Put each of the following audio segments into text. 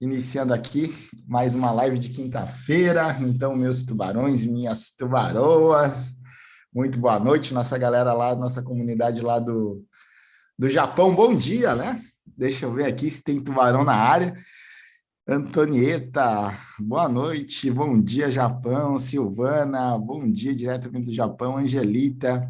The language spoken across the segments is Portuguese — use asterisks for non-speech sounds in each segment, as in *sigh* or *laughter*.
iniciando aqui mais uma live de quinta-feira. Então, meus tubarões e minhas tubaroas, muito boa noite, nossa galera lá, nossa comunidade lá do, do Japão. Bom dia, né? Deixa eu ver aqui se tem tubarão na área. Antonieta, boa noite, bom dia, Japão. Silvana, bom dia, diretamente do Japão. Angelita,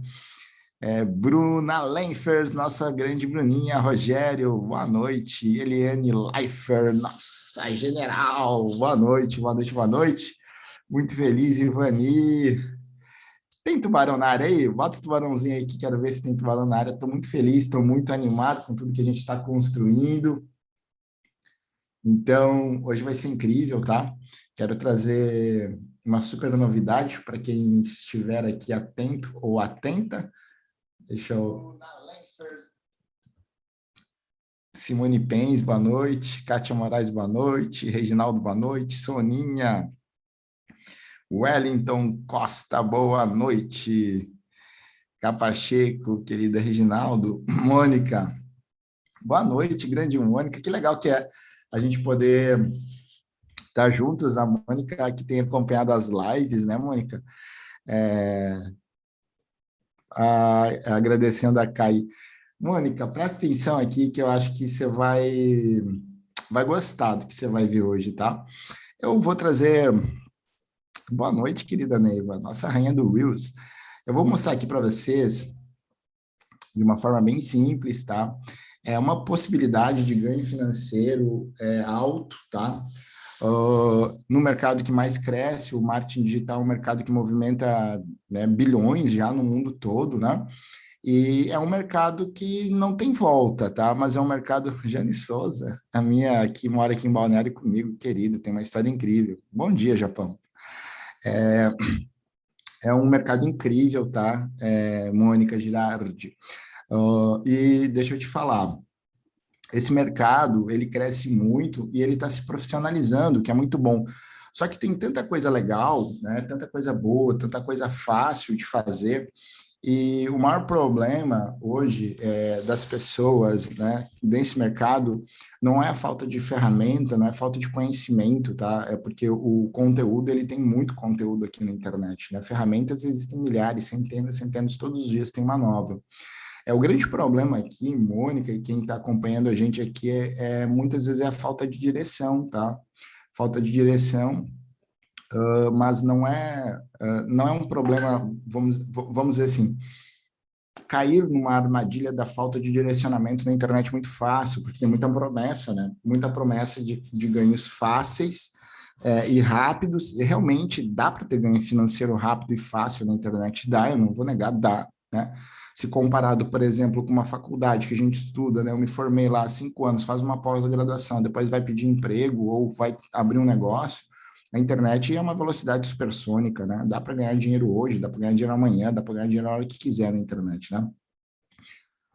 é, Bruna Lenfers, nossa grande Bruninha, Rogério, boa noite, Eliane Leifer, nossa general, boa noite, boa noite, boa noite, muito feliz, Ivani, tem tubarão na área aí? Bota o tubarãozinho aí que quero ver se tem tubarão na área, estou muito feliz, estou muito animado com tudo que a gente está construindo, então, hoje vai ser incrível, tá? Quero trazer uma super novidade para quem estiver aqui atento ou atenta, Deixa eu... Simone Pens, boa noite. Kátia Moraes, boa noite. Reginaldo, boa noite. Soninha. Wellington Costa, boa noite. Capacheco, querida Reginaldo. *clears throat* Mônica, boa noite, grande Mônica. Que legal que é a gente poder estar juntos. A Mônica que tem acompanhado as lives, né, Mônica? É, agradecendo a Kai. Mônica, presta atenção aqui que eu acho que você vai, vai gostar do que você vai ver hoje, tá? Eu vou trazer... Boa noite, querida Neiva, nossa rainha do Reels. Eu vou mostrar aqui para vocês, de uma forma bem simples, tá? É uma possibilidade de ganho financeiro é, alto, tá? Uh, no mercado que mais cresce, o marketing digital é um mercado que movimenta né, bilhões já no mundo todo, né? E é um mercado que não tem volta, tá? Mas é um mercado... *laughs* Jane Souza, a minha que mora aqui em Balneário comigo, querida, tem uma história incrível. Bom dia, Japão. É, é um mercado incrível, tá? É, Mônica Girardi. Uh, e deixa eu te falar, esse mercado, ele cresce muito e ele está se profissionalizando, que é muito bom. Só que tem tanta coisa legal, né, tanta coisa boa, tanta coisa fácil de fazer, e o maior problema hoje é, das pessoas né, desse mercado não é a falta de ferramenta, não é a falta de conhecimento, tá? É porque o conteúdo, ele tem muito conteúdo aqui na internet, né? Ferramentas existem milhares, centenas, centenas, todos os dias tem uma nova. É, o grande problema aqui, Mônica, e quem está acompanhando a gente aqui, é, é, muitas vezes é a falta de direção, tá? Falta de direção, uh, mas não é, uh, não é um problema, vamos, vamos dizer assim, cair numa armadilha da falta de direcionamento na internet muito fácil, porque tem muita promessa, né? Muita promessa de, de ganhos fáceis é, e rápidos, e realmente dá para ter ganho financeiro rápido e fácil na internet, dá, eu não vou negar, dá, né? Se comparado, por exemplo, com uma faculdade que a gente estuda, né? Eu me formei lá há cinco anos, faz uma pós-graduação, depois vai pedir emprego ou vai abrir um negócio, a internet é uma velocidade supersônica, né? Dá para ganhar dinheiro hoje, dá para ganhar dinheiro amanhã, dá para ganhar dinheiro na hora que quiser na internet, né?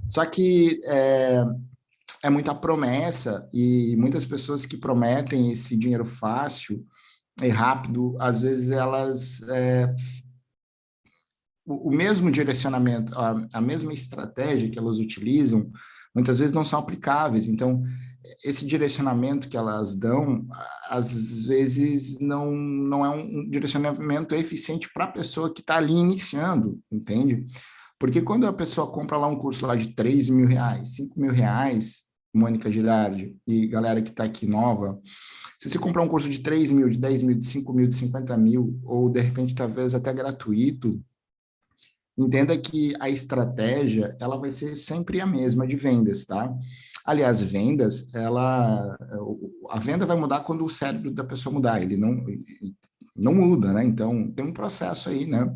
Só que é, é muita promessa e muitas pessoas que prometem esse dinheiro fácil e rápido, às vezes elas é, o, mesmo direcionamento, a, a mesma estratégia que elas utilizam, muitas vezes não são aplicáveis. Então, esse direcionamento que elas dão, às vezes não, não é um direcionamento eficiente para a pessoa que está ali iniciando, entende? Porque quando a pessoa compra lá um curso lá de 3 mil reais, 5 mil reais, Mônica Girardi e galera que está aqui nova, se você comprar um curso de 3 mil, de 10 mil, de 5 mil, de 50 mil, ou de repente talvez até gratuito, Entenda que a estratégia, ela vai ser sempre a mesma de vendas, tá? Aliás, vendas, ela, a venda vai mudar quando o cérebro da pessoa mudar, ele não, não muda, né? Então, tem um processo aí, né?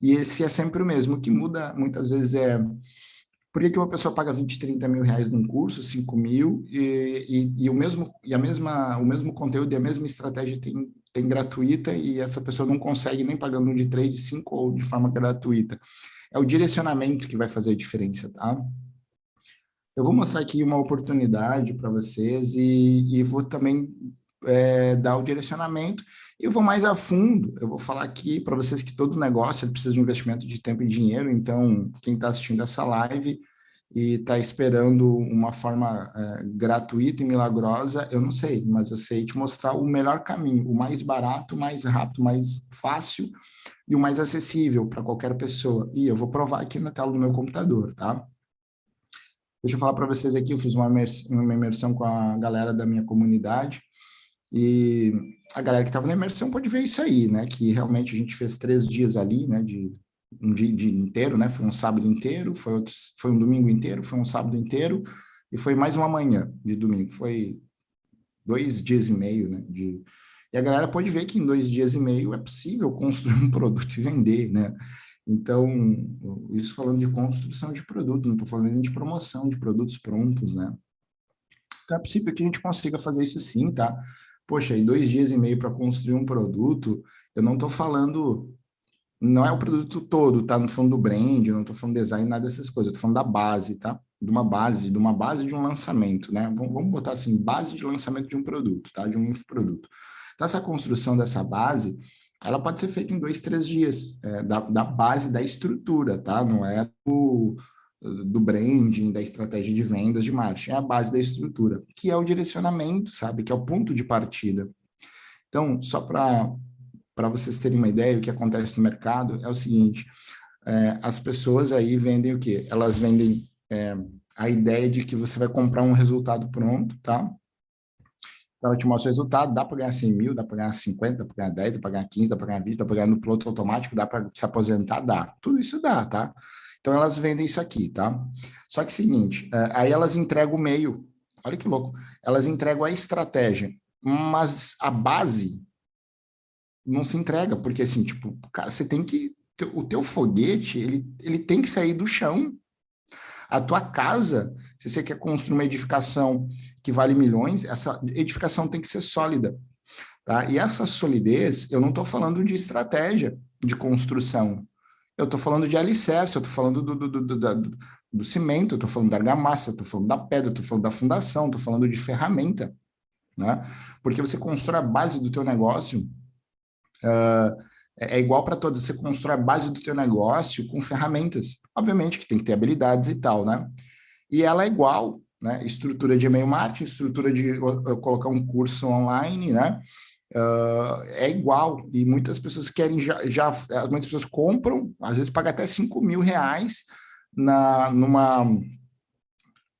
E esse é sempre o mesmo, o que muda muitas vezes é por que, uma pessoa paga 20, 30 mil reais num curso, 5 mil, e, e, e, o mesmo, e a mesma, o mesmo conteúdo e a mesma estratégia tem, tem gratuita e essa pessoa não consegue nem pagando de 3, de 5 ou de forma gratuita. É o direcionamento que vai fazer a diferença, tá? Eu vou mostrar aqui uma oportunidade para vocês e, e, vou também é, dar o direcionamento e eu vou mais a fundo, eu vou falar aqui para vocês que todo negócio precisa de investimento de tempo e dinheiro, então quem está assistindo essa live e está esperando uma forma é, gratuita e milagrosa, eu não sei, mas eu sei te mostrar o melhor caminho, o mais barato, o mais rápido, o mais fácil e o mais acessível para qualquer pessoa. E eu vou provar aqui na tela do meu computador, tá? Deixa eu falar para vocês aqui, eu fiz uma imersão, uma imersão com a galera da minha comunidade, e a galera que estava na imersão pode ver isso aí, né? Que realmente a gente fez três dias ali, né? De um dia, dia, inteiro, né? Foi um sábado inteiro, foi, outro, foi um domingo inteiro, foi um sábado inteiro, e foi mais uma manhã de domingo. Foi dois dias e meio, né? De... E a galera pode ver que em dois dias e meio é possível construir um *laughs* produto e vender, né? Então, isso falando de construção de produto, não estou falando de promoção de produtos prontos, né? Então, é possível que a gente consiga fazer isso sim, tá? Poxa, em dois dias e meio para construir um produto, eu não estou falando não é o produto todo, tá? Não tô falando do brand, não tô falando design, nada dessas coisas. Tô falando da base, tá? De uma base, de uma base de um lançamento, né? Vamos botar assim, base de lançamento de um produto, tá? De um infoproduto. Então, essa construção dessa base, ela pode ser feita em dois, três dias, é, da, da base da estrutura, tá? Não é do, do branding, da estratégia de vendas, de marketing, é a base da estrutura, que é o direcionamento, sabe? Que é o ponto de partida. Então, só para para vocês terem uma ideia, o que acontece no mercado é o seguinte, é, as pessoas aí vendem o quê? Elas vendem é, a ideia de que você vai comprar um resultado pronto, tá? Ela te mostra o resultado, dá para ganhar 100 mil, dá para ganhar 50, dá para ganhar 10, dá para ganhar 15, dá para ganhar 20, dá para ganhar no piloto automático, dá para se aposentar, dá. Tudo isso dá, tá? Então, elas vendem isso aqui, tá? Só que é o seguinte, é, aí elas entregam o meio, olha que louco, elas entregam a estratégia, mas a base não se entrega, porque assim, tipo, cara, você tem que, o teu foguete, ele, ele tem que sair do chão. A tua casa, se você quer construir uma edificação que vale milhões, essa edificação tem que ser sólida. Tá? E essa solidez, eu não estou falando de estratégia de construção, eu estou falando de alicerce, eu estou falando do, do, do, do, do cimento, eu estou falando da argamassa, eu estou falando da pedra, eu estou falando da fundação, estou falando de ferramenta. Né? Porque você constrói a base do teu negócio Uh, é igual para todos, você constrói a base do teu negócio com ferramentas, obviamente que tem que ter habilidades e tal, né? E ela é igual, né? Estrutura de e-mail marketing, estrutura de colocar um curso online, né? Uh, é igual, e muitas pessoas querem já, já, muitas pessoas compram, às vezes pagam até 5 mil reais na, numa,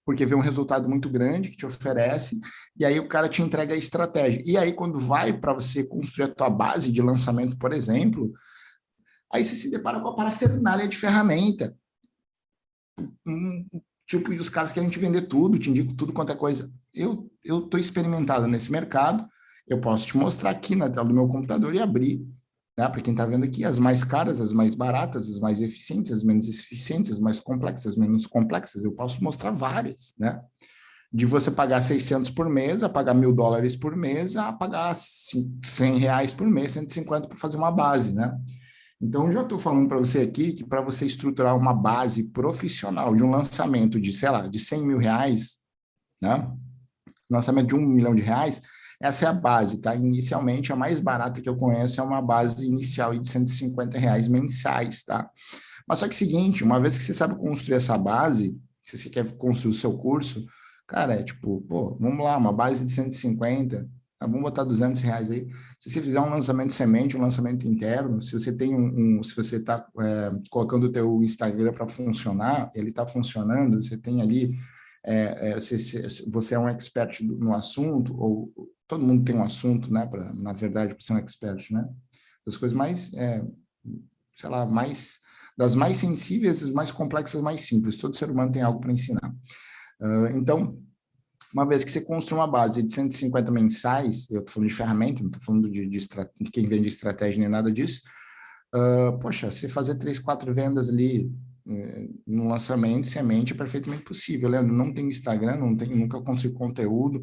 porque vê um resultado muito grande que te oferece, e aí o cara te entrega a estratégia. E aí, quando vai para você construir a tua base de lançamento, por exemplo, aí você se depara com a parafernália de ferramenta. tipo, e os caras querem te vender tudo, te indico tudo quanto é coisa. Eu estou experimentado nesse mercado, eu posso te mostrar aqui na tela do meu computador e abrir né? Para quem está vendo aqui, as mais caras, as mais baratas, as mais eficientes, as menos eficientes, as mais complexas, as menos complexas, eu posso mostrar várias, né? De você pagar 600 por mês, a pagar mil dólares por mês, a pagar 100 reais por mês, 150 para fazer uma base, né? Então, já estou falando para você aqui que para você estruturar uma base profissional de um lançamento de, sei lá, de 100 mil reais, né? Lançamento de um milhão de reais, essa é a base, tá? Inicialmente, a mais barata que eu conheço é uma base inicial de 150 reais mensais, tá? Mas só que é seguinte, uma vez que você sabe construir essa base, se você quer construir o seu curso, cara, é tipo, pô, vamos lá, uma base de 150, tá? vamos botar 200 reais aí. Se você fizer um lançamento semente, um lançamento interno, se você tem um, um se você está é, colocando o teu Instagram para funcionar, ele está funcionando, você tem ali, é, é, você, você é um expert no assunto, ou todo mundo tem um assunto, né, pra, na verdade, para ser um expert, né? Das coisas mais, é, sei lá, mais, das mais sensíveis, mais complexas, mais simples. Todo ser humano tem algo para ensinar. Uh, então, uma vez que você construa uma base de 150 mensais, eu estou falando de ferramenta, não estou falando de, de, de, quem vende estratégia nem nada disso, uh, poxa, se fazer três, quatro vendas ali no lançamento, semente, é perfeitamente possível. Leandro, não tenho Instagram, não tenho, nunca consigo conteúdo,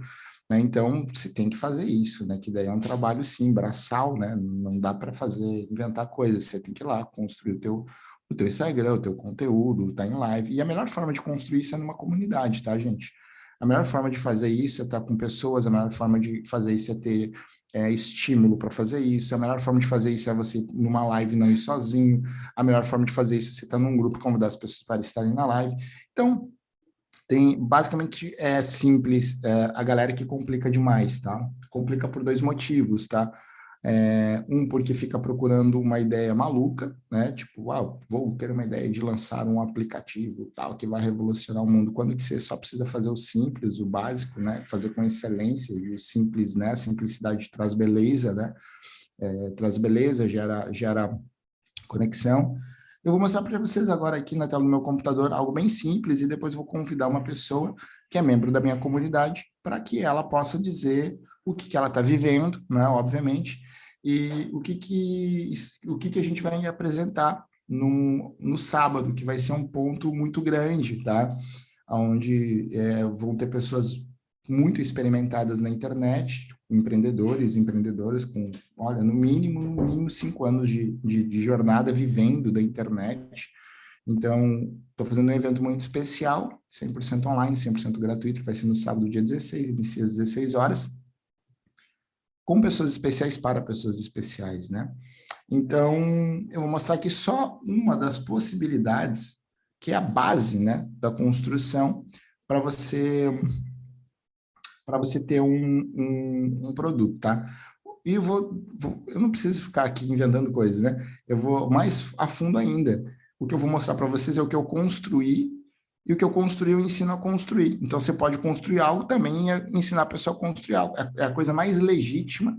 né? Então, você tem que fazer isso, né? que daí é um trabalho, sim, braçal, né? não dá para fazer, inventar coisas, você tem que ir lá construir o teu, o teu Instagram, o teu conteúdo, tá em live, e a melhor forma de construir isso é numa comunidade, tá, gente? A melhor forma de fazer isso é estar com pessoas, a melhor forma de fazer isso é ter é, estímulo para fazer isso, a melhor forma de fazer isso é você numa live não ir sozinho, a melhor forma de fazer isso é você estar num grupo, convidar as pessoas para estarem na live. Então, tem, basicamente, é simples, é, a galera que complica demais, tá? Complica por dois motivos, tá? É, um, porque fica procurando uma ideia maluca, né? Tipo, ah, vou ter uma ideia de lançar um aplicativo tal que vai revolucionar o mundo, quando que você só precisa fazer o simples, o básico, né? Fazer com excelência, e o simples, né? A simplicidade traz beleza, né? É, traz beleza, gera, gera conexão. Eu vou mostrar para vocês agora aqui na tela do meu computador algo bem simples e depois vou convidar uma pessoa que é membro da minha comunidade para que ela possa dizer o que, que ela está vivendo, né, obviamente, e o que, que, o que, que a gente vai apresentar no, no sábado, que vai ser um ponto muito grande, tá? Onde é, vão ter pessoas muito experimentadas na internet, empreendedores, empreendedoras com, olha, no mínimo, no mínimo cinco anos de, de, de jornada vivendo da internet. Então, estou fazendo um evento muito especial, 100% online, 100% gratuito, vai ser no sábado, dia 16, inicia às 16 horas com pessoas especiais para pessoas especiais, né? Então, eu vou mostrar aqui só uma das possibilidades, que é a base, né, da construção para você para você ter um, um, um, produto, tá? E eu vou, vou, eu não preciso ficar aqui inventando coisas, né? Eu vou mais a fundo ainda. O que eu vou mostrar para vocês é o que eu construí e o que eu construí eu ensino a construir. Então, você pode construir algo também e ensinar a pessoa a construir algo. É, é a coisa mais legítima,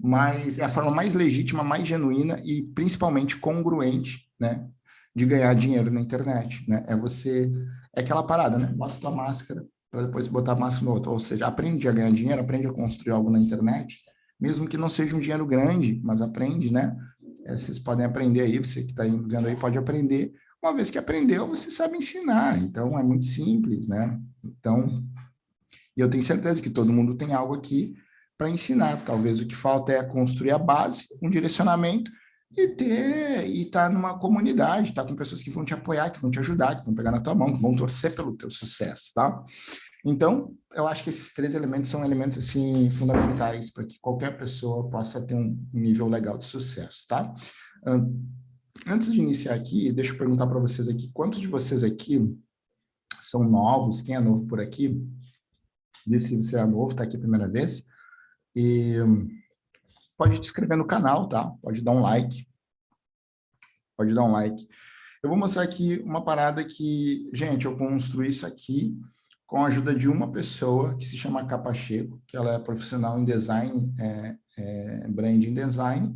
mas é a forma mais legítima, mais genuína e principalmente congruente, né? De ganhar dinheiro na internet, né? É você... É aquela parada, né? Bota tua máscara para depois botar a máscara no outro. Ou seja, aprende a ganhar dinheiro, aprende a construir algo na internet, mesmo que não seja um dinheiro grande, mas aprende, né? É, vocês podem aprender aí, você que está vendo aí pode aprender uma vez que aprendeu, você sabe ensinar, então é muito simples, né? Então, eu tenho certeza que todo mundo tem algo aqui para ensinar. Talvez o que falta é construir a base, um direcionamento e ter e estar tá numa comunidade, estar tá com pessoas que vão te apoiar, que vão te ajudar, que vão pegar na tua mão, que vão torcer pelo teu sucesso, tá? Então, eu acho que esses três elementos são elementos assim fundamentais para que qualquer pessoa possa ter um nível legal de sucesso, tá? Antes de iniciar aqui, deixa eu perguntar para vocês aqui, quantos de vocês aqui são novos? Quem é novo por aqui? Diz se você é novo, está aqui a primeira vez. E pode te inscrever no canal, tá? Pode dar um like. Pode dar um like. Eu vou mostrar aqui uma parada que, gente, eu construí isso aqui com a ajuda de uma pessoa que se chama Capacheco, que ela é profissional em design, é, é, branding design,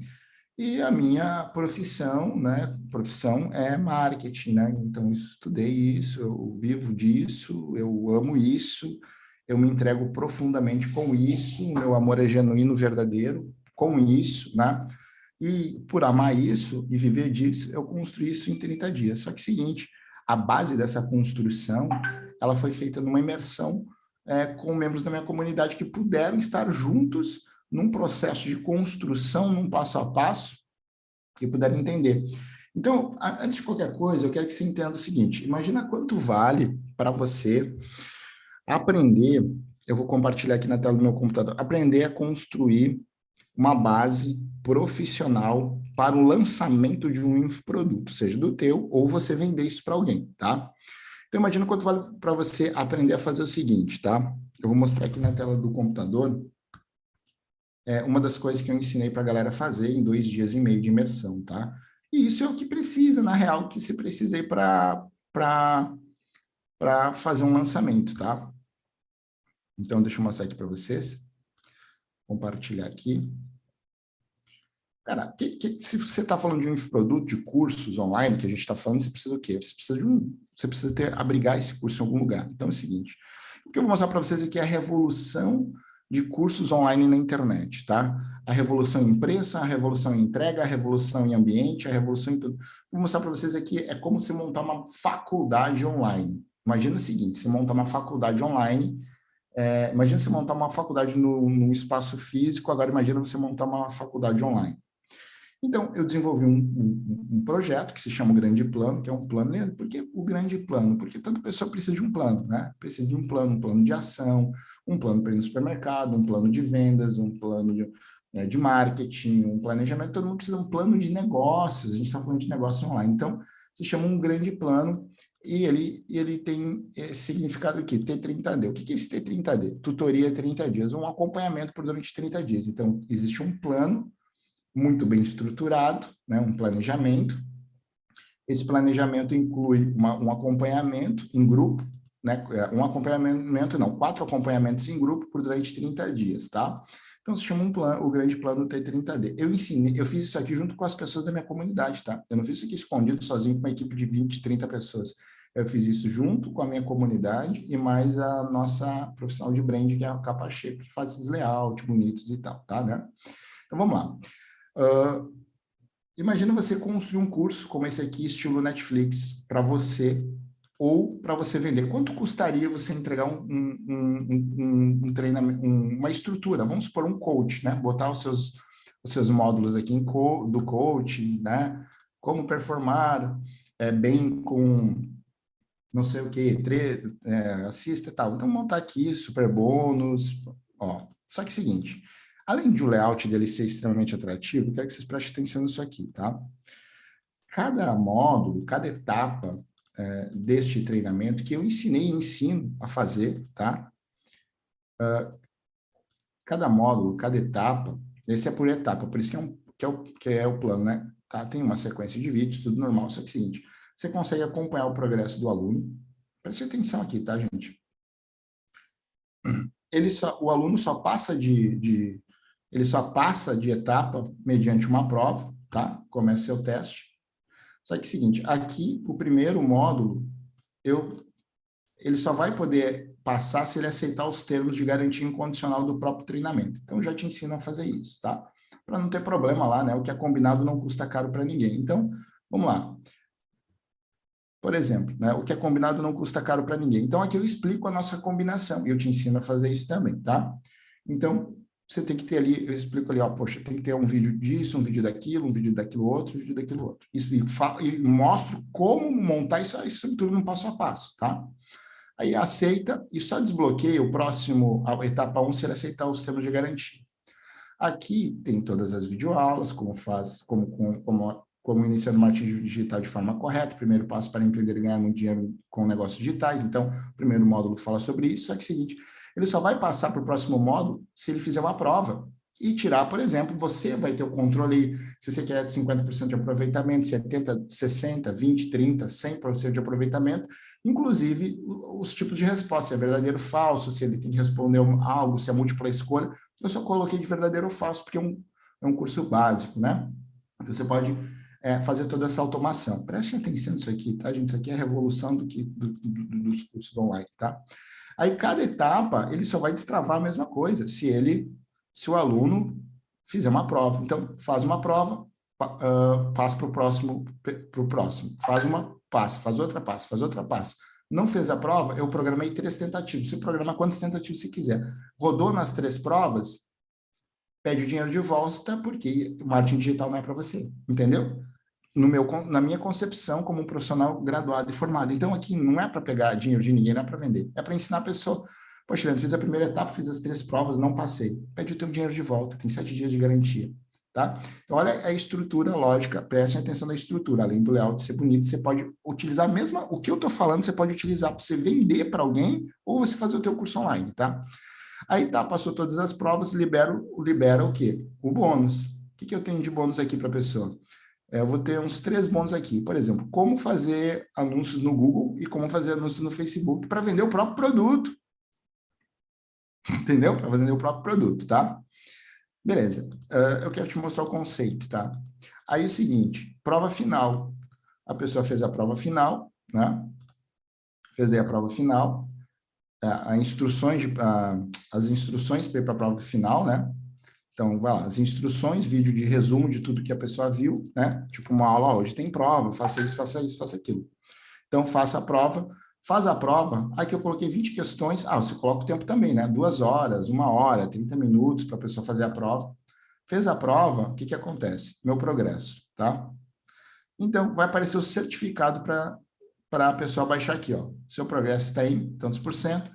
e a minha profissão, né, profissão é marketing, né? Então, eu estudei isso, eu vivo disso, eu amo isso, eu me entrego profundamente com isso, o meu amor é genuíno, verdadeiro, com isso, né? E por amar isso e viver disso, eu construí isso em 30 dias. Só que é seguinte, a base dessa construção, ela foi feita numa imersão é, com membros da minha comunidade que puderam estar juntos num processo de construção, num passo a passo, e puderem entender. Então, antes de qualquer coisa, eu quero que você entenda o seguinte, imagina quanto vale para você aprender, eu vou compartilhar aqui na tela do meu computador, aprender a construir uma base profissional para o lançamento de um infoproduto, seja do teu ou você vender isso para alguém, tá? Então, imagina quanto vale para você aprender a fazer o seguinte, tá? Eu vou mostrar aqui na tela do computador é uma das coisas que eu ensinei para a galera fazer em dois dias e meio de imersão, tá? E isso é o que precisa, na real, que se precisei para fazer um lançamento, tá? Então, deixa eu mostrar aqui para vocês. Compartilhar aqui. Cara, que, que, se você está falando de um produto, de cursos online, que a gente está falando, você precisa do quê? Você precisa de um, você precisa ter, abrigar esse curso em algum lugar. Então, é o seguinte, o que eu vou mostrar para vocês aqui é a revolução de cursos online na internet, tá? A revolução em preço, a revolução em entrega, a revolução em ambiente, a revolução em tudo. Vou mostrar para vocês aqui, é como se montar uma faculdade online. Imagina o seguinte, se montar uma faculdade online, é, imagina você montar uma faculdade no espaço físico, agora imagina você montar uma faculdade online. Então, eu desenvolvi um, um, um, projeto que se chama o Grande Plano, que é um plano, por que o Grande Plano? Porque toda pessoa precisa de um plano, né? Precisa de um plano, um plano de ação, um plano para ir no supermercado, um plano de vendas, um plano de, né, de marketing, um planejamento, todo mundo precisa de um plano de negócios, a gente está falando de negócio online. Então, se chama um grande plano, e ele, ele tem esse significado aqui, T30D. O que é esse T30D? Tutoria 30 dias, um acompanhamento por durante 30 dias. Então, existe um plano muito bem estruturado, né, um planejamento. Esse planejamento inclui uma, um acompanhamento em grupo, né, um acompanhamento, não, quatro acompanhamentos em grupo por durante 30 dias, tá? Então, se chama um plano, o grande plano T30D. Eu ensinei, eu fiz isso aqui junto com as pessoas da minha comunidade, tá? Eu não fiz isso aqui escondido, sozinho, com uma equipe de 20, 30 pessoas. Eu fiz isso junto com a minha comunidade e mais a nossa profissional de brand, que é a Capa Shape, que faz esses layouts bonitos e tal, tá, né? Então, vamos lá. Uh, imagina você construir um curso como esse aqui, estilo Netflix, para você ou para você vender. Quanto custaria você entregar um, um, um, um treinamento, uma estrutura? Vamos supor um coach, né? Botar os seus, os seus módulos aqui co, do coach, né? Como performar é, bem com não sei o que, é, assista e tal. Então, montar aqui, super bônus, ó. Só que é o seguinte, além de o layout dele ser extremamente atrativo, quero que vocês prestem atenção nisso aqui, tá? Cada módulo, cada etapa é, deste treinamento que eu ensinei e ensino a fazer, tá? Uh, cada módulo, cada etapa, esse é por etapa, por isso que é, um, que é, o, que é o plano, né? Tá? Tem uma sequência de vídeos, tudo normal, só que é o seguinte, você consegue acompanhar o progresso do aluno. Preste atenção aqui, tá, gente? Ele só, o aluno só passa de, de, ele só passa de etapa mediante uma prova, tá? Começa seu teste. Só que é o seguinte, aqui, o primeiro módulo, eu, ele só vai poder passar se ele aceitar os termos de garantia incondicional do próprio treinamento. Então, já te ensino a fazer isso, tá? Para não ter problema lá, né? O que é combinado não custa caro para ninguém. Então, vamos lá. Por exemplo, né? o que é combinado não custa caro para ninguém. Então, aqui eu explico a nossa combinação e eu te ensino a fazer isso também, tá? Então, você tem que ter ali, eu explico ali, ó, poxa, tem que ter um vídeo disso, um vídeo daquilo, um vídeo daquilo outro, um vídeo daquilo outro. Isso, e, e mostro como montar isso, a estrutura no passo a passo, tá? Aí aceita e só desbloqueia o próximo, a etapa 1, se ele aceitar os termos de garantia. Aqui tem todas as videoaulas, como faz, como, como, como, como iniciar no marketing digital de forma correta, primeiro passo para empreender e ganhar muito dinheiro com negócios digitais. Então, o primeiro módulo fala sobre isso, só que é o seguinte, ele só vai passar para o próximo módulo se ele fizer uma prova e tirar, por exemplo, você vai ter o controle, se você quer 50% de aproveitamento, 70%, 60%, 20%, 30%, 100% de aproveitamento, inclusive os tipos de resposta, se é verdadeiro ou falso, se ele tem que responder algo, se é múltipla escolha, eu só coloquei de verdadeiro ou falso, porque é um, é um curso básico, né? Então, você pode é, fazer toda essa automação. Preste atenção nisso aqui, tá, gente? Isso aqui é a revolução do que, do, do, dos cursos online, tá? Aí, cada etapa, ele só vai destravar a mesma coisa, se ele, se o aluno fizer uma prova. Então, faz uma prova, uh, passa para o próximo, pro próximo. Faz uma, passa, faz outra, passa, faz outra, passa. Não fez a prova, eu programei três tentativas. Você programa quantas tentativas você quiser. Rodou nas três provas, pede o dinheiro de volta, porque o marketing digital não é para você, entendeu? No meu, na minha concepção como um profissional graduado e formado. Então, aqui não é para pegar dinheiro de ninguém, não é para vender. É para ensinar a pessoa. Poxa, Leandro, fiz a primeira etapa, fiz as três provas, não passei. Pede o teu dinheiro de volta, tem sete dias de garantia. Tá? Então, olha a estrutura lógica, prestem atenção na estrutura. Além do layout ser bonito, você pode utilizar mesmo o que eu estou falando, você pode utilizar para você vender para alguém ou você fazer o teu curso online, tá? Aí tá, passou todas as provas, libera, libera o quê? O bônus. O que, que eu tenho de bônus aqui para a pessoa? É, eu vou ter uns três bônus aqui. Por exemplo, como fazer anúncios no Google e como fazer anúncios no Facebook para vender o próprio produto. Entendeu? Para vender o próprio produto, tá? Beleza. Uh, eu quero te mostrar o conceito, tá? Aí é o seguinte, prova final. A pessoa fez a prova final, né? Fez aí a prova final. Uh, instruções, de, uh, as instruções para a prova final, né? Então, vai lá, as instruções, vídeo de resumo de tudo que a pessoa viu, né? Tipo uma aula, hoje tem prova, faça isso, faça isso, faça aquilo. Então, faça a prova, faz a prova, aqui eu coloquei 20 questões, ah, você coloca o tempo também, né? Duas horas, uma hora, 30 minutos para a pessoa fazer a prova. Fez a prova, o que que acontece? Meu progresso, tá? Então, vai aparecer o certificado para a pessoa baixar aqui, ó. Seu progresso está em tantos por cento.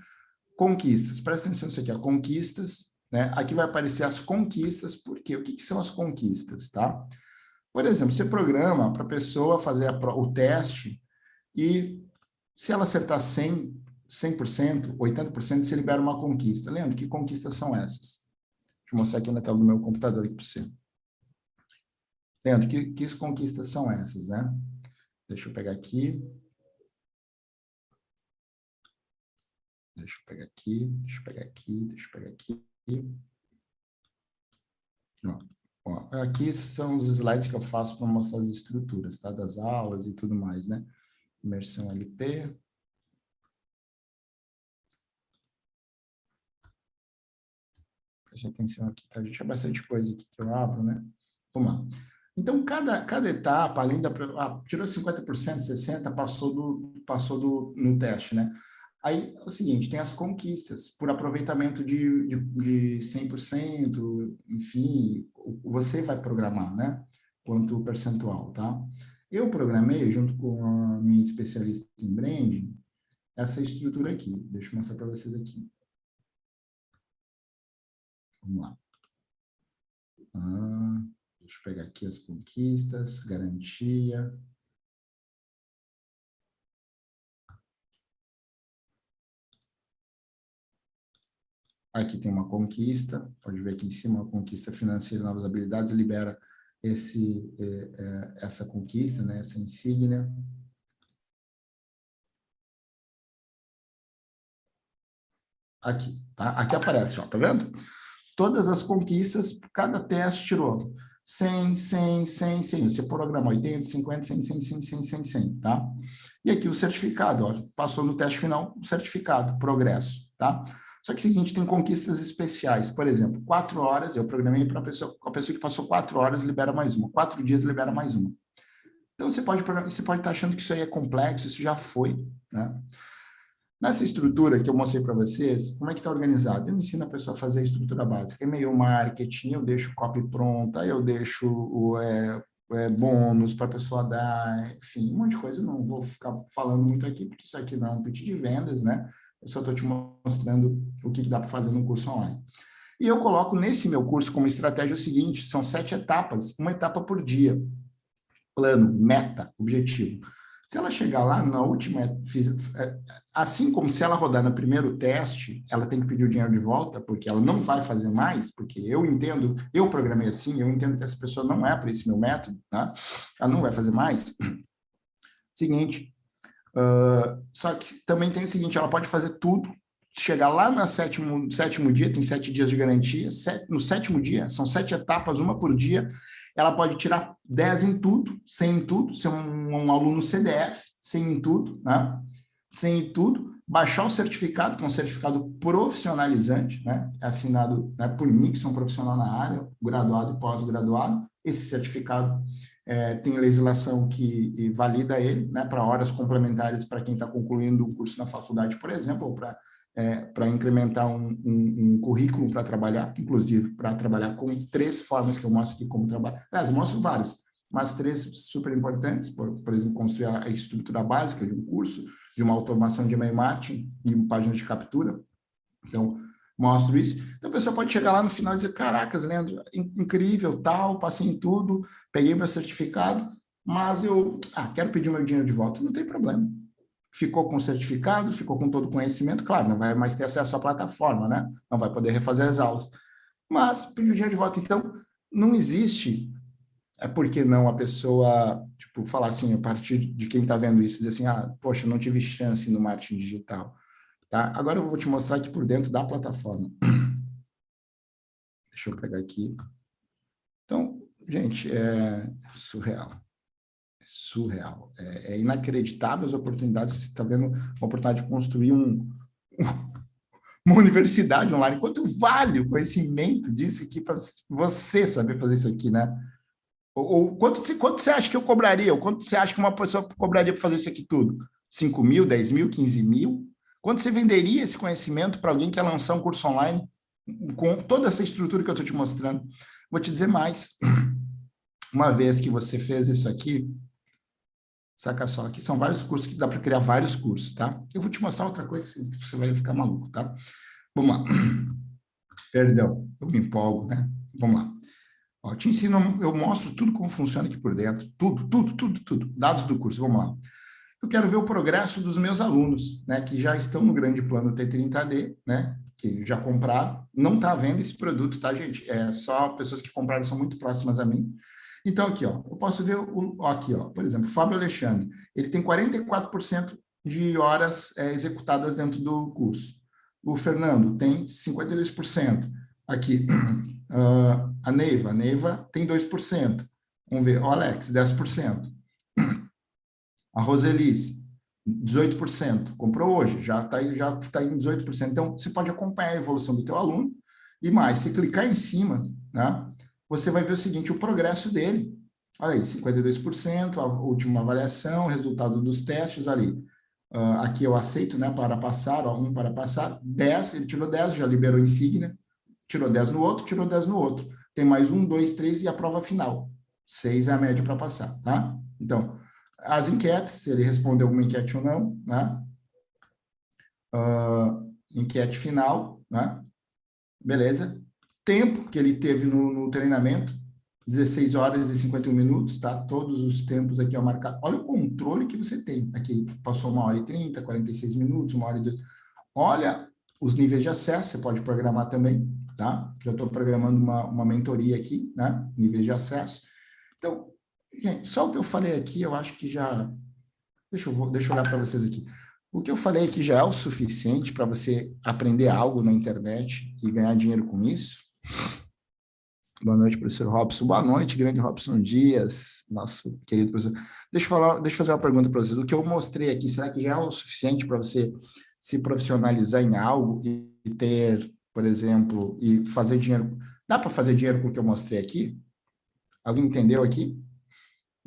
Conquistas, presta atenção nisso aqui, ó. Conquistas, né? Aqui vai aparecer as conquistas, por quê? O que, que são as conquistas, tá? Por exemplo, você programa para a pessoa fazer a, o teste e Se ela acertar 100, 100%, 80%, você libera uma conquista. Leandro, que conquistas são essas? Deixa eu mostrar aqui na tela do meu computador aqui para você. Leandro, que, que conquistas são essas, né? Deixa eu pegar aqui. Deixa eu pegar aqui, deixa eu pegar aqui, deixa eu pegar aqui. Ó, aqui são os slides que eu faço para mostrar as estruturas, tá? Das aulas e tudo mais, né? Imersão LP. Preste atenção aqui, tá? A gente é bastante coisa aqui que eu abro, né? Vamos lá. Então, cada, cada etapa, além da... Ah, tirou 50%, 60%, passou, do, passou do, no teste, né? Aí é o seguinte, tem as conquistas, por aproveitamento de, de, de 100%, enfim, você vai programar, né? Quanto percentual, tá? Eu programei, junto com a minha especialista em branding, essa estrutura aqui. Deixa eu mostrar para vocês aqui. Vamos lá. Ah, deixa eu pegar aqui as conquistas, garantia, Aqui tem uma conquista, pode ver aqui em cima, uma conquista financeira, novas habilidades, libera esse, é, é, essa conquista, né, essa insígnia. Aqui, tá? Aqui aparece, ó, tá vendo? Todas as conquistas, cada teste tirou 100, 100, 100, 100. Você programa 80, 50, 100, 100, 100, 100, 100, 100, tá? E aqui o certificado, ó, passou no teste final, o certificado, progresso, tá? Só que é o seguinte, tem conquistas especiais. Por exemplo, quatro horas, eu programei para a pessoa, a pessoa que passou quatro horas libera mais uma, quatro dias libera mais uma. Então, você pode, você pode estar achando que isso aí é complexo, isso já foi, né? Nessa estrutura que eu mostrei para vocês, como é que está organizado? Eu ensino a pessoa a fazer a estrutura básica, e-mail marketing, eu deixo copy pronta, eu deixo o é, é, bônus para a pessoa dar, enfim, um monte de coisa. Eu não vou ficar falando muito aqui, porque isso aqui não é um pitch de vendas, né? Eu só estou te mostrando o que, dá para fazer no curso online. E eu coloco nesse meu curso como estratégia o seguinte, são sete etapas, uma etapa por dia. Plano, meta, objetivo. Se ela chegar lá na última, é, assim como se ela rodar no primeiro teste, ela tem que pedir o dinheiro de volta, porque ela não vai fazer mais, porque eu entendo, eu programei assim, eu entendo que essa pessoa não é para esse meu método, tá? ela não vai fazer mais. Seguinte, Uh, só que também tem o seguinte, ela pode fazer tudo, chegar lá no sétimo, sétimo dia, tem sete dias de garantia, no sétimo dia, são sete etapas, uma por dia, ela pode tirar dez em tudo, cem em tudo, ser um, um aluno CDF, cem em tudo, né? 100 em tudo, baixar o certificado, que é um certificado profissionalizante, né? É assinado né, por mim, que sou um profissional na área, graduado e pós-graduado, esse certificado é, tem legislação que valida ele, né, para horas complementares para quem está concluindo um curso na faculdade, por exemplo, ou para é, incrementar um, um, um currículo para trabalhar, inclusive para trabalhar com três formas que eu mostro aqui como trabalhar. Aliás, mostro várias, mas três super importantes, por, por exemplo, construir a estrutura básica de um curso, de uma automação de e-mail marketing e página de captura. Então, mostro isso. Então, a pessoa pode chegar lá no final e dizer, caracas, Leandro, incrível, tal, passei em tudo, peguei meu certificado, mas eu ah, quero pedir meu dinheiro de volta. Não tem problema. Ficou com o certificado, ficou com todo o conhecimento, claro, não vai mais ter acesso à plataforma, né? Não vai poder refazer as aulas. Mas pediu dinheiro de volta. Então, não existe é porque não a pessoa, tipo, falar assim, a partir de quem está vendo isso, dizer assim, ah, poxa, não tive chance no marketing digital. Tá? Agora eu vou te mostrar aqui por dentro da plataforma. Deixa eu pegar aqui. Então, gente, é surreal. É surreal. É, é inacreditável as oportunidades. Você está vendo uma oportunidade de construir um, *laughs* uma universidade online. Quanto vale o conhecimento disso aqui para você saber fazer isso aqui, né? Ou, ou quanto, quanto você acha que eu cobraria? Ou quanto você acha que uma pessoa cobraria para fazer isso aqui tudo? 5 mil, 10 mil, 15 mil? Quanto você venderia esse conhecimento para alguém que quer lançar um curso online com toda essa estrutura que eu estou te mostrando? Vou te dizer mais. Uma vez que você fez isso aqui, saca só, aqui são vários cursos que dá para criar vários cursos, tá? Eu vou te mostrar outra coisa, você vai ficar maluco, tá? Vamos lá. Perdão, eu me empolgo, né? Vamos lá. Ó, te ensino, eu mostro tudo como funciona aqui por dentro, tudo, tudo, tudo, tudo. Dados do curso, vamos lá. Eu quero ver o progresso dos meus alunos, né, que já estão no grande plano T30D, né, que já compraram, não está vendo esse produto, tá, gente? É só pessoas que compraram são muito próximas a mim. Então, aqui, ó, eu posso ver, o, ó, aqui, ó, por exemplo, o Fábio Alexandre, ele tem 44% de horas é, executadas dentro do curso. O Fernando tem 52%. Aqui, uh, *clears throat* a Neiva, a Neiva tem 2%. Vamos ver, o Alex, 10%. A Roselice, 18%. Comprou hoje, já está já tá em 18%. Então, você pode acompanhar a evolução do teu aluno. E mais, se clicar em cima, né, você vai ver o seguinte, o progresso dele. Olha aí, 52%, a última avaliação, resultado dos testes ali. Uh, aqui eu aceito, né, para passar, ó, um para passar, 10, ele tirou 10, já liberou insígnia, tirou 10 no outro, tirou 10 no outro. Tem mais um, dois, três e a prova final. 6 é a média para passar, tá? Então, as enquetes, se ele respondeu alguma enquete ou não, né? Uh, enquete final, né? Beleza. Tempo que ele teve no, no, treinamento, 16 horas e 51 minutos, tá? Todos os tempos aqui ó, marcado. Olha o controle que você tem. Aqui passou uma hora e 30, 46 minutos, uma hora e dois. Olha os níveis de acesso, você pode programar também, tá? Já estou programando uma, uma mentoria aqui, né? Níveis de acesso. Então, Gente, só o que eu falei aqui, eu acho que já... Deixa eu, deixa eu olhar para vocês aqui. O que eu falei aqui já é o suficiente para você aprender algo na internet e ganhar dinheiro com isso? Boa noite, professor Robson. Boa noite, grande Robson Dias, nosso querido professor. Deixa eu, falar, deixa eu fazer uma pergunta para vocês. O que eu mostrei aqui, será que já é o suficiente para você se profissionalizar em algo e ter, por exemplo, e fazer dinheiro? Dá para fazer dinheiro com o que eu mostrei aqui? Alguém entendeu aqui?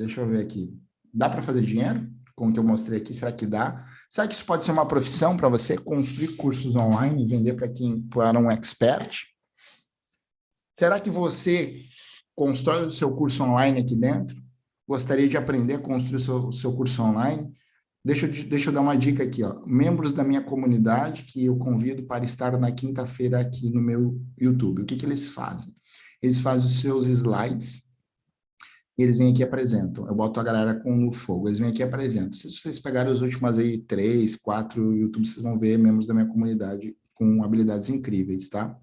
Deixa eu ver aqui. Dá para fazer dinheiro com o que eu mostrei aqui? Será que dá? Será que isso pode ser uma profissão para você construir cursos online e vender para quem para um expert? Será que você constrói o seu curso online aqui dentro? Gostaria de aprender a construir o seu, seu curso online? Deixa eu, deixa eu dar uma dica aqui, ó. Membros da minha comunidade que eu convido para estar na quinta-feira aqui no meu YouTube. O que, que eles fazem? Eles fazem os seus slides, e eles vêm aqui e apresentam. Eu boto a galera com no fogo, eles vêm aqui e apresentam. Se vocês pegarem os últimos aí, três, quatro YouTube, vocês vão ver membros da minha comunidade com habilidades incríveis, tá?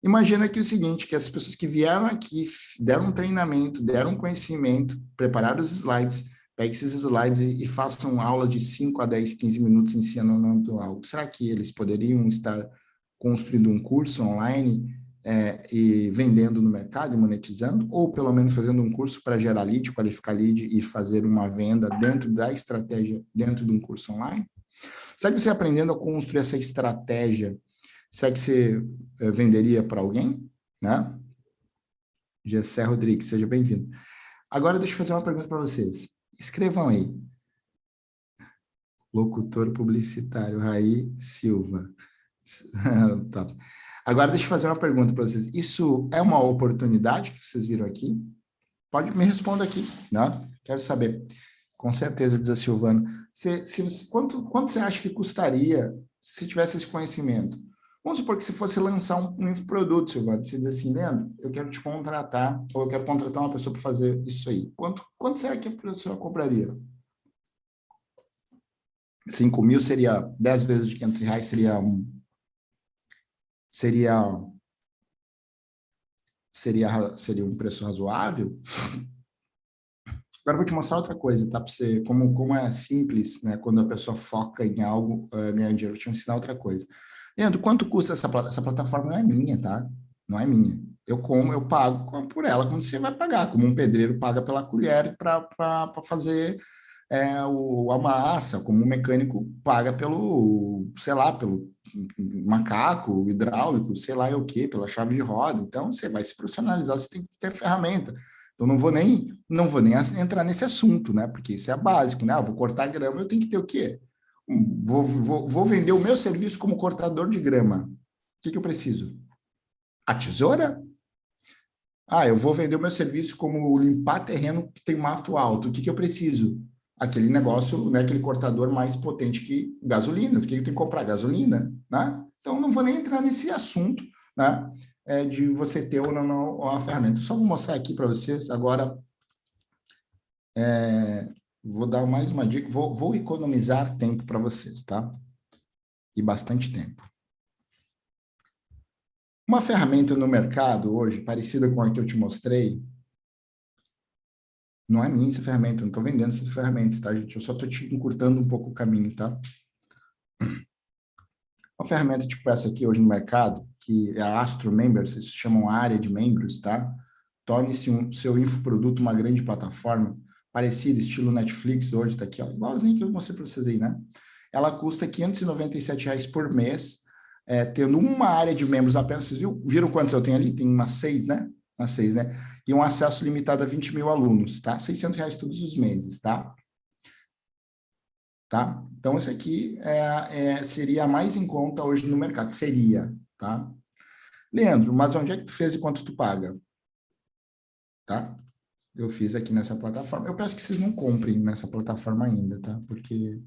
Imagina aqui o seguinte, que as pessoas que vieram aqui, deram um treinamento, deram um conhecimento, prepararam os slides, peguem esses slides e, e façam aula de 5 a 10, 15 minutos ensinando algo. Será que eles poderiam estar construindo um curso online é, e vendendo no mercado e monetizando, ou pelo menos fazendo um curso para gerar lead, qualificar lead e fazer uma venda dentro da estratégia, dentro de um curso online? Será que você aprendendo a construir essa estratégia, será que você é, venderia para alguém? Né? Gessé Rodrigues, seja bem-vindo. Agora deixa eu fazer uma pergunta para vocês. Escrevam aí. Locutor publicitário, Raí Silva. *laughs* tá. Agora, deixa eu fazer uma pergunta para vocês. Isso é uma oportunidade que vocês viram aqui? Pode me responder aqui, né? Quero saber. Com certeza, diz a Silvana. Se, se, quanto, quanto você acha que custaria se tivesse esse conhecimento? Vamos supor que se fosse lançar um, um infoproduto, Silvana, você diz assim, Leandro, eu quero te contratar, ou eu quero contratar uma pessoa para fazer isso aí. Quanto, quanto será que a pessoa cobraria? 5 mil seria 10 vezes de 500 reais, seria um, seria seria seria um preço razoável. Agora vou te mostrar outra coisa, tá? Para você como como é simples, né? Quando a pessoa foca em algo uh, ganhar dinheiro. Vou te ensinar outra coisa. Leandro, quanto custa essa? Essa plataforma não é minha, tá? Não é minha. Eu como, eu pago por ela, como você vai pagar, como um pedreiro paga pela colher para fazer é, o, a massa, como um mecânico paga pelo, sei lá, pelo macaco, hidráulico, sei lá é o que, pela chave de roda. Então, você vai se profissionalizar, você tem que ter ferramenta. Eu não vou nem, não vou nem entrar nesse assunto, né? Porque isso é básico, né? Ah, vou cortar grama, eu tenho que ter o quê? Vou, vou, vou vender o meu serviço como cortador de grama. O que, que eu preciso? A tesoura? Ah, eu vou vender o meu serviço como limpar terreno que tem mato alto. O que, que eu preciso? Aquele negócio, né, aquele cortador mais potente que gasolina, porque tem que comprar gasolina, né? Então, não vou nem entrar nesse assunto, né, é, de você ter ou não, não a ferramenta. só vou mostrar aqui para vocês agora, é, vou dar mais uma dica, vou, vou economizar tempo para vocês, tá? E bastante tempo. Uma ferramenta no mercado hoje, parecida com a que eu te mostrei, não é minha essa ferramenta, eu não estou vendendo essas ferramentas, tá, gente? Eu só estou te encurtando um pouco o caminho, tá? Uma ferramenta tipo essa aqui hoje no mercado, que é a Astro Members, isso chamam área de membros, tá? Torne-se um, seu infoproduto uma grande plataforma, parecida, estilo Netflix hoje, tá aqui, ó, igualzinho que eu mostrei para vocês aí, né? Ela custa 597 reais por mês, é, tendo uma área de membros apenas, vocês viram quantos eu tenho ali? Tem umas seis, né? Umas seis, né? E um acesso limitado a 20 mil alunos, tá? 600 reais todos os meses, tá? Tá? Então, isso aqui é, é, seria a mais em conta hoje no mercado, seria, tá? Leandro, mas onde é que tu fez e quanto tu paga? Tá? Eu fiz aqui nessa plataforma. Eu peço que vocês não comprem nessa plataforma ainda, tá? Porque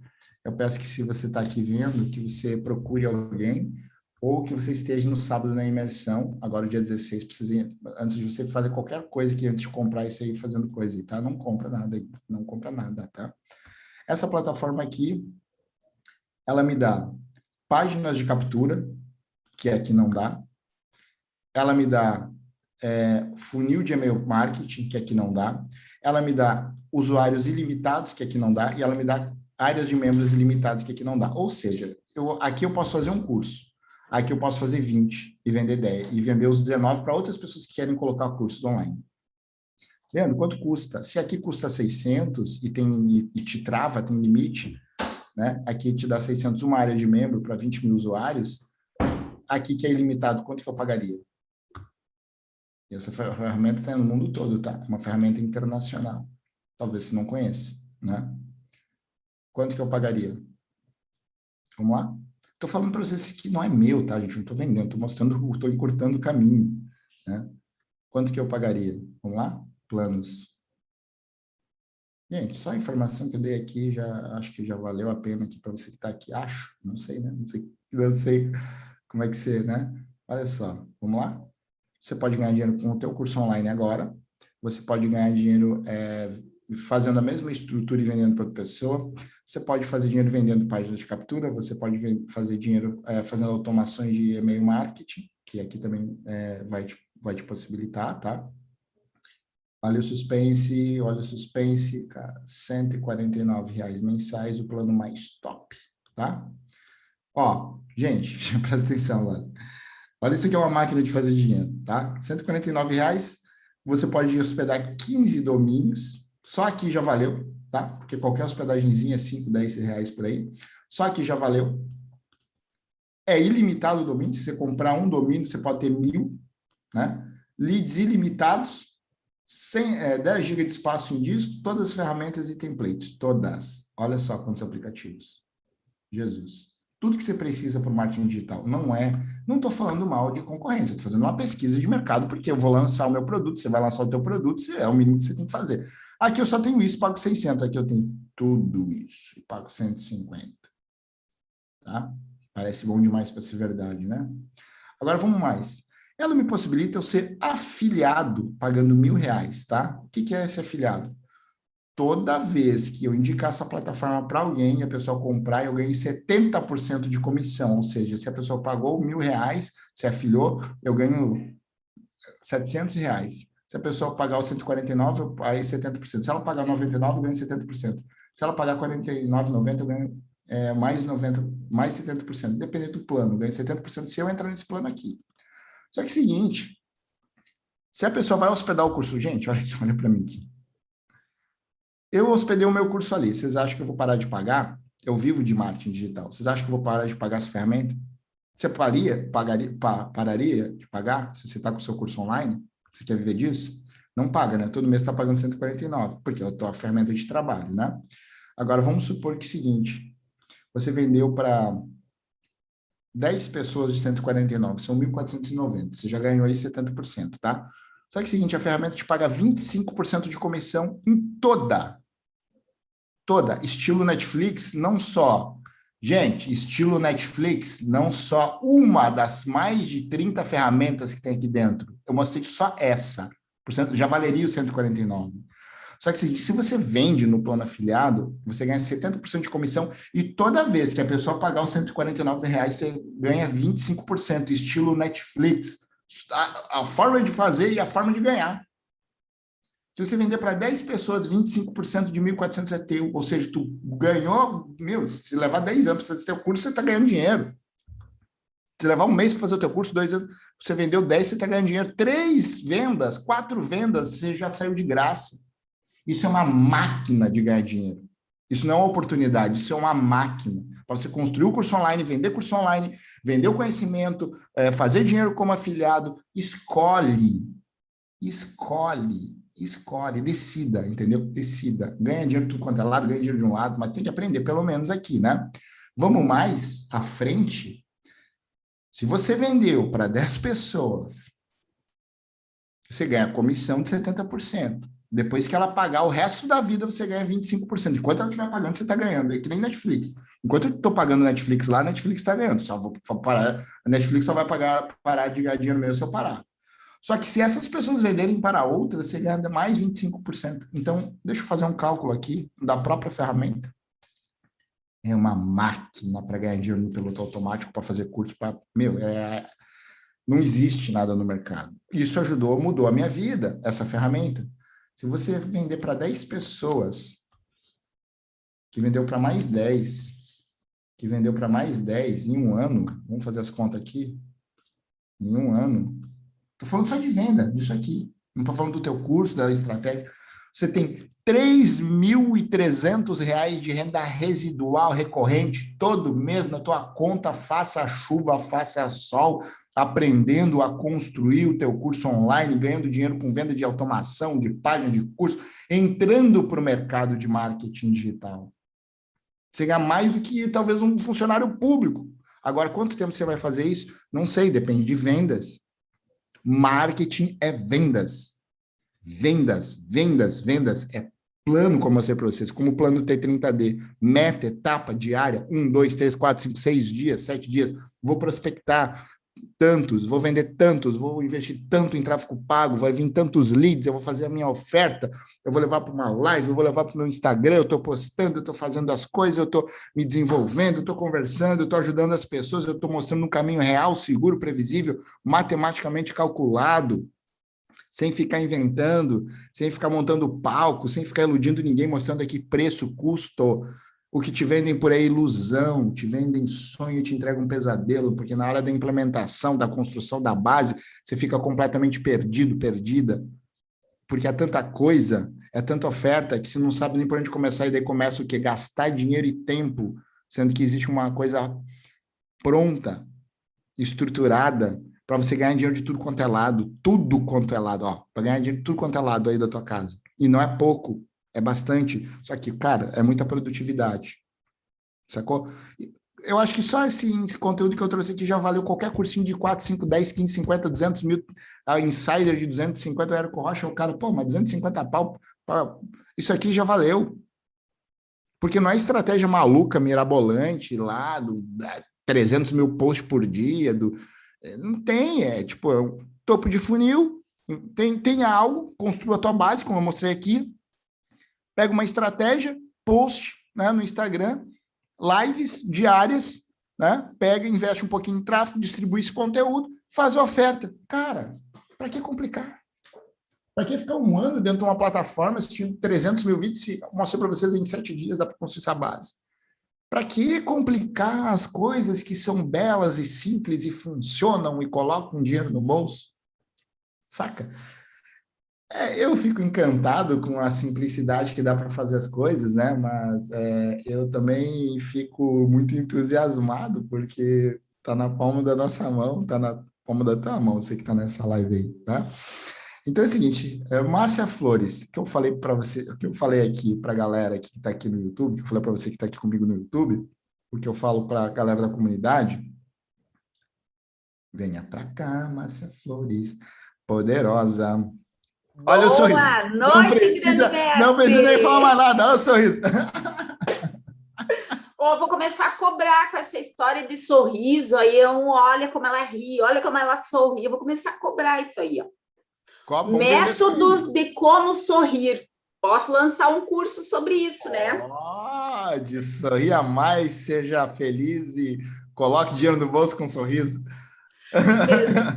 eu peço que se você está aqui vendo, que você procure alguém ou que você esteja no sábado na imersão, agora dia 16, precisa, antes de você fazer qualquer coisa que antes de comprar isso aí, fazendo coisa aí, tá? Não compra nada aí, não compra nada, tá? Essa plataforma aqui, ela me dá páginas de captura, que aqui não dá. Ela me dá é, funil de e-mail marketing, que aqui não dá. Ela me dá usuários ilimitados, que aqui não dá. E ela me dá áreas de membros ilimitados, que aqui não dá. Ou seja, eu, aqui eu posso fazer um curso. Aqui eu posso fazer 20 e vender 10, e vender os 19 para outras pessoas que querem colocar cursos online. Leandro, quanto custa? Se aqui custa 600 e, tem, e, te trava, tem limite, né? aqui te dá 600 uma área de membro para 20 mil usuários, aqui que é ilimitado, quanto que eu pagaria? Essa ferramenta está no mundo todo, tá? É uma ferramenta internacional. Talvez você não conheça, né? Quanto que eu pagaria? Vamos lá? Estou falando para vocês que não é meu, tá, gente? Não estou vendendo, estou mostrando, estou encurtando o caminho. Né? Quanto que eu pagaria? Vamos lá? Planos. Gente, só a informação que eu dei aqui, já acho que já valeu a pena aqui para você que está aqui. Acho, não sei, né? Não sei, não sei como é que você, né? Olha só, vamos lá? Você pode ganhar dinheiro com o teu curso online agora. Você pode ganhar dinheiro é, fazendo a mesma estrutura e vendendo para outra pessoa. Você pode fazer dinheiro vendendo páginas de captura, você pode fazer dinheiro é, fazendo automações de e-mail marketing, que aqui também é, vai, te, vai te possibilitar, tá? Olha o suspense, olha o suspense, cara, 149 reais mensais, o plano mais top, tá? Ó, gente, *laughs* presta atenção, olha. Olha, isso aqui é uma máquina de fazer dinheiro, tá? 149 reais, você pode hospedar 15 domínios, só aqui já valeu, tá? Porque qualquer hospedagemzinha é 5, 10 reais por aí. Só aqui já valeu. É ilimitado o domínio. Se você comprar um domínio, você pode ter mil, né? Leads ilimitados, 100, é, 10 GB de espaço em disco, todas as ferramentas e templates, todas. Olha só quantos aplicativos. Jesus. Tudo que você precisa para o marketing digital. Não é, não estou falando mal de concorrência, estou fazendo uma pesquisa de mercado, porque eu vou lançar o meu produto, você vai lançar o teu produto, é o mínimo que você tem que fazer. Aqui eu só tenho isso, pago 600. Aqui eu tenho tudo isso e pago 150. Tá? Parece bom demais para ser verdade, né? Agora vamos mais. Ela me possibilita eu ser afiliado pagando mil reais, tá? O que, que é esse afiliado? Toda vez que eu indicar essa plataforma para alguém e a pessoa comprar, eu ganhei 70% de comissão. Ou seja, se a pessoa pagou mil reais, se afiliou, eu ganho 700 reais. Se a pessoa pagar os 149, aí 70%. Se ela pagar 99, eu ganho 70%. Se ela pagar 49,90, eu ganho é, mais 90, mais 70%, dependendo do plano, eu ganho 70% se eu entrar nesse plano aqui. Só que é o seguinte, se a pessoa vai hospedar o curso, gente, olha, *laughs* olha para mim aqui. Eu hospedei o meu curso ali, vocês acham que eu vou parar de pagar? Eu vivo de marketing digital. Vocês acham que eu vou parar de pagar essa ferramenta? Você paria, pagaria, pa, pararia de pagar se você está com o seu curso online? Você quer viver disso? Não paga, né? Todo mês está pagando 149, porque é a tua ferramenta de trabalho, né? Agora, vamos supor que é o seguinte, você vendeu para 10 pessoas de 149, são 1.490, você já ganhou aí 70%, tá? Só que é o seguinte, a ferramenta te paga 25% de comissão em toda, toda, estilo Netflix, não só Gente, estilo Netflix, não só uma das mais de 30 ferramentas que tem aqui dentro. Eu mostrei só essa. Já valeria o 149. Só que se, se você vende no plano afiliado, você ganha 70% de comissão e toda vez que a pessoa pagar os 149 reais, você ganha 25%, estilo Netflix. A, a forma de fazer e a forma de ganhar. Se você vender para 10 pessoas, 25% de 1.400 é teu. Ou seja, tu ganhou, meu, se levar 10 anos para fazer teu curso, você está ganhando dinheiro. Se levar um mês para fazer o teu curso, dois anos, você vendeu 10, você está ganhando dinheiro. Três vendas, quatro vendas, você já saiu de graça. Isso é uma máquina de ganhar dinheiro. Isso não é uma oportunidade, isso é uma máquina. Para você construir o curso online, vender curso online, vender o conhecimento, é, fazer dinheiro como afiliado, escolhe. Escolhe escolhe, decida, entendeu? Decida. Ganha dinheiro de tudo quanto é lado, ganha dinheiro de um lado, mas tem que aprender pelo menos aqui, né? Vamos mais à frente. Se você vendeu para 10 pessoas, você ganha comissão de 70%. Depois que ela pagar o resto da vida, você ganha 25%. Enquanto ela estiver pagando, você está ganhando. É que nem Netflix. Enquanto eu estou pagando Netflix lá, a Netflix está ganhando. Só vou parar, a Netflix só vai pagar, parar de ganhar dinheiro mesmo se eu parar. Só que se essas pessoas venderem para outras, você ganha mais 25%. Então, deixa eu fazer um cálculo aqui da própria ferramenta. É uma máquina para ganhar dinheiro no piloto automático, para fazer curso. Para... Meu, é... não existe nada no mercado. Isso ajudou, mudou a minha vida, essa ferramenta. Se você vender para 10 pessoas, que vendeu para mais 10, que vendeu para mais 10 em um ano, vamos fazer as contas aqui, em um ano, Estou falando só de venda, disso aqui. Não estou falando do teu curso, da estratégia. Você tem R$ 3.300 de renda residual recorrente todo mês na tua conta, faça chuva, faça sol, aprendendo a construir o teu curso online, ganhando dinheiro com venda de automação, de página de curso, entrando para o mercado de marketing digital. Você ganha mais do que talvez um funcionário público. Agora, quanto tempo você vai fazer isso? Não sei, depende de vendas. Marketing é vendas. Vendas, vendas, vendas. É plano, como eu mostrei para vocês, como o plano T30D. Meta, etapa diária, um, dois, três, quatro, cinco, seis dias, sete dias. Vou prospectar, tantos, vou vender tantos, vou investir tanto em tráfego pago, vai vir tantos leads, eu vou fazer a minha oferta, eu vou levar para uma live, eu vou levar para o meu Instagram, eu estou postando, eu estou fazendo as coisas, eu estou me desenvolvendo, estou conversando, estou ajudando as pessoas, eu estou mostrando um caminho real, seguro, previsível, matematicamente calculado, sem ficar inventando, sem ficar montando palco, sem ficar iludindo ninguém, mostrando aqui preço, custo, o que te vendem por aí é ilusão, te vendem sonho e te entregam um pesadelo, porque na hora da implementação, da construção da base, você fica completamente perdido, perdida, porque é tanta coisa, é tanta oferta, que você não sabe nem por onde começar, e daí começa o quê? Gastar dinheiro e tempo, sendo que existe uma coisa pronta, estruturada, para você ganhar dinheiro de tudo quanto é lado, tudo quanto é lado, ó, para ganhar dinheiro de tudo quanto é lado aí da tua casa. E não é pouco, é bastante. Só que, cara, é muita produtividade. Sacou? Eu acho que só esse, esse, conteúdo que eu trouxe aqui já valeu qualquer cursinho de 4, 5, 10, 15, 50, 200 mil. A Insider de 250 era com Rocha, o cara, pô, mas 250 pau, pau, isso aqui já valeu. Porque não é estratégia maluca, mirabolante lá, do 300 mil posts por dia, do, é, não tem, é tipo, é um topo de funil, tem, tem algo, construa a tua base, como eu mostrei aqui, pega uma estratégia, post né, no Instagram, lives diárias, né, pega, investe um pouquinho em tráfego, distribui esse conteúdo, faz a oferta. Cara, para que complicar? Para que ficar um ano dentro de uma plataforma assistindo 300 mil vídeos se mostrei para vocês em sete dias dá para construir essa base? Para que complicar as coisas que são belas e simples e funcionam e colocam dinheiro no bolso? Saca? É, eu fico encantado com a simplicidade que dá para fazer as coisas, né? Mas é, eu também fico muito entusiasmado porque está na palma da nossa mão, está na palma da tua mão, você que está nessa live aí, tá? Então é o seguinte, é, Márcia Flores, que eu falei para você, que eu falei aqui para a galera que está aqui no YouTube, que eu falei para você que está aqui comigo no YouTube, o que eu falo para a galera da comunidade, venha para cá, Márcia Flores, poderosa, Olha Boa o sorriso. Noite, não precisa, não precisa nem falar mais nada, olha o sorriso. *laughs* Oh, vou começar a cobrar com essa história de sorriso aí, eu, olha como ela ri, olha como ela sorri, eu vou começar a cobrar isso aí, ó. Métodos de como sorrir. Posso lançar um curso sobre isso, né? Pode, sorria mais, seja feliz e coloque dinheiro no bolso com um sorriso. *laughs*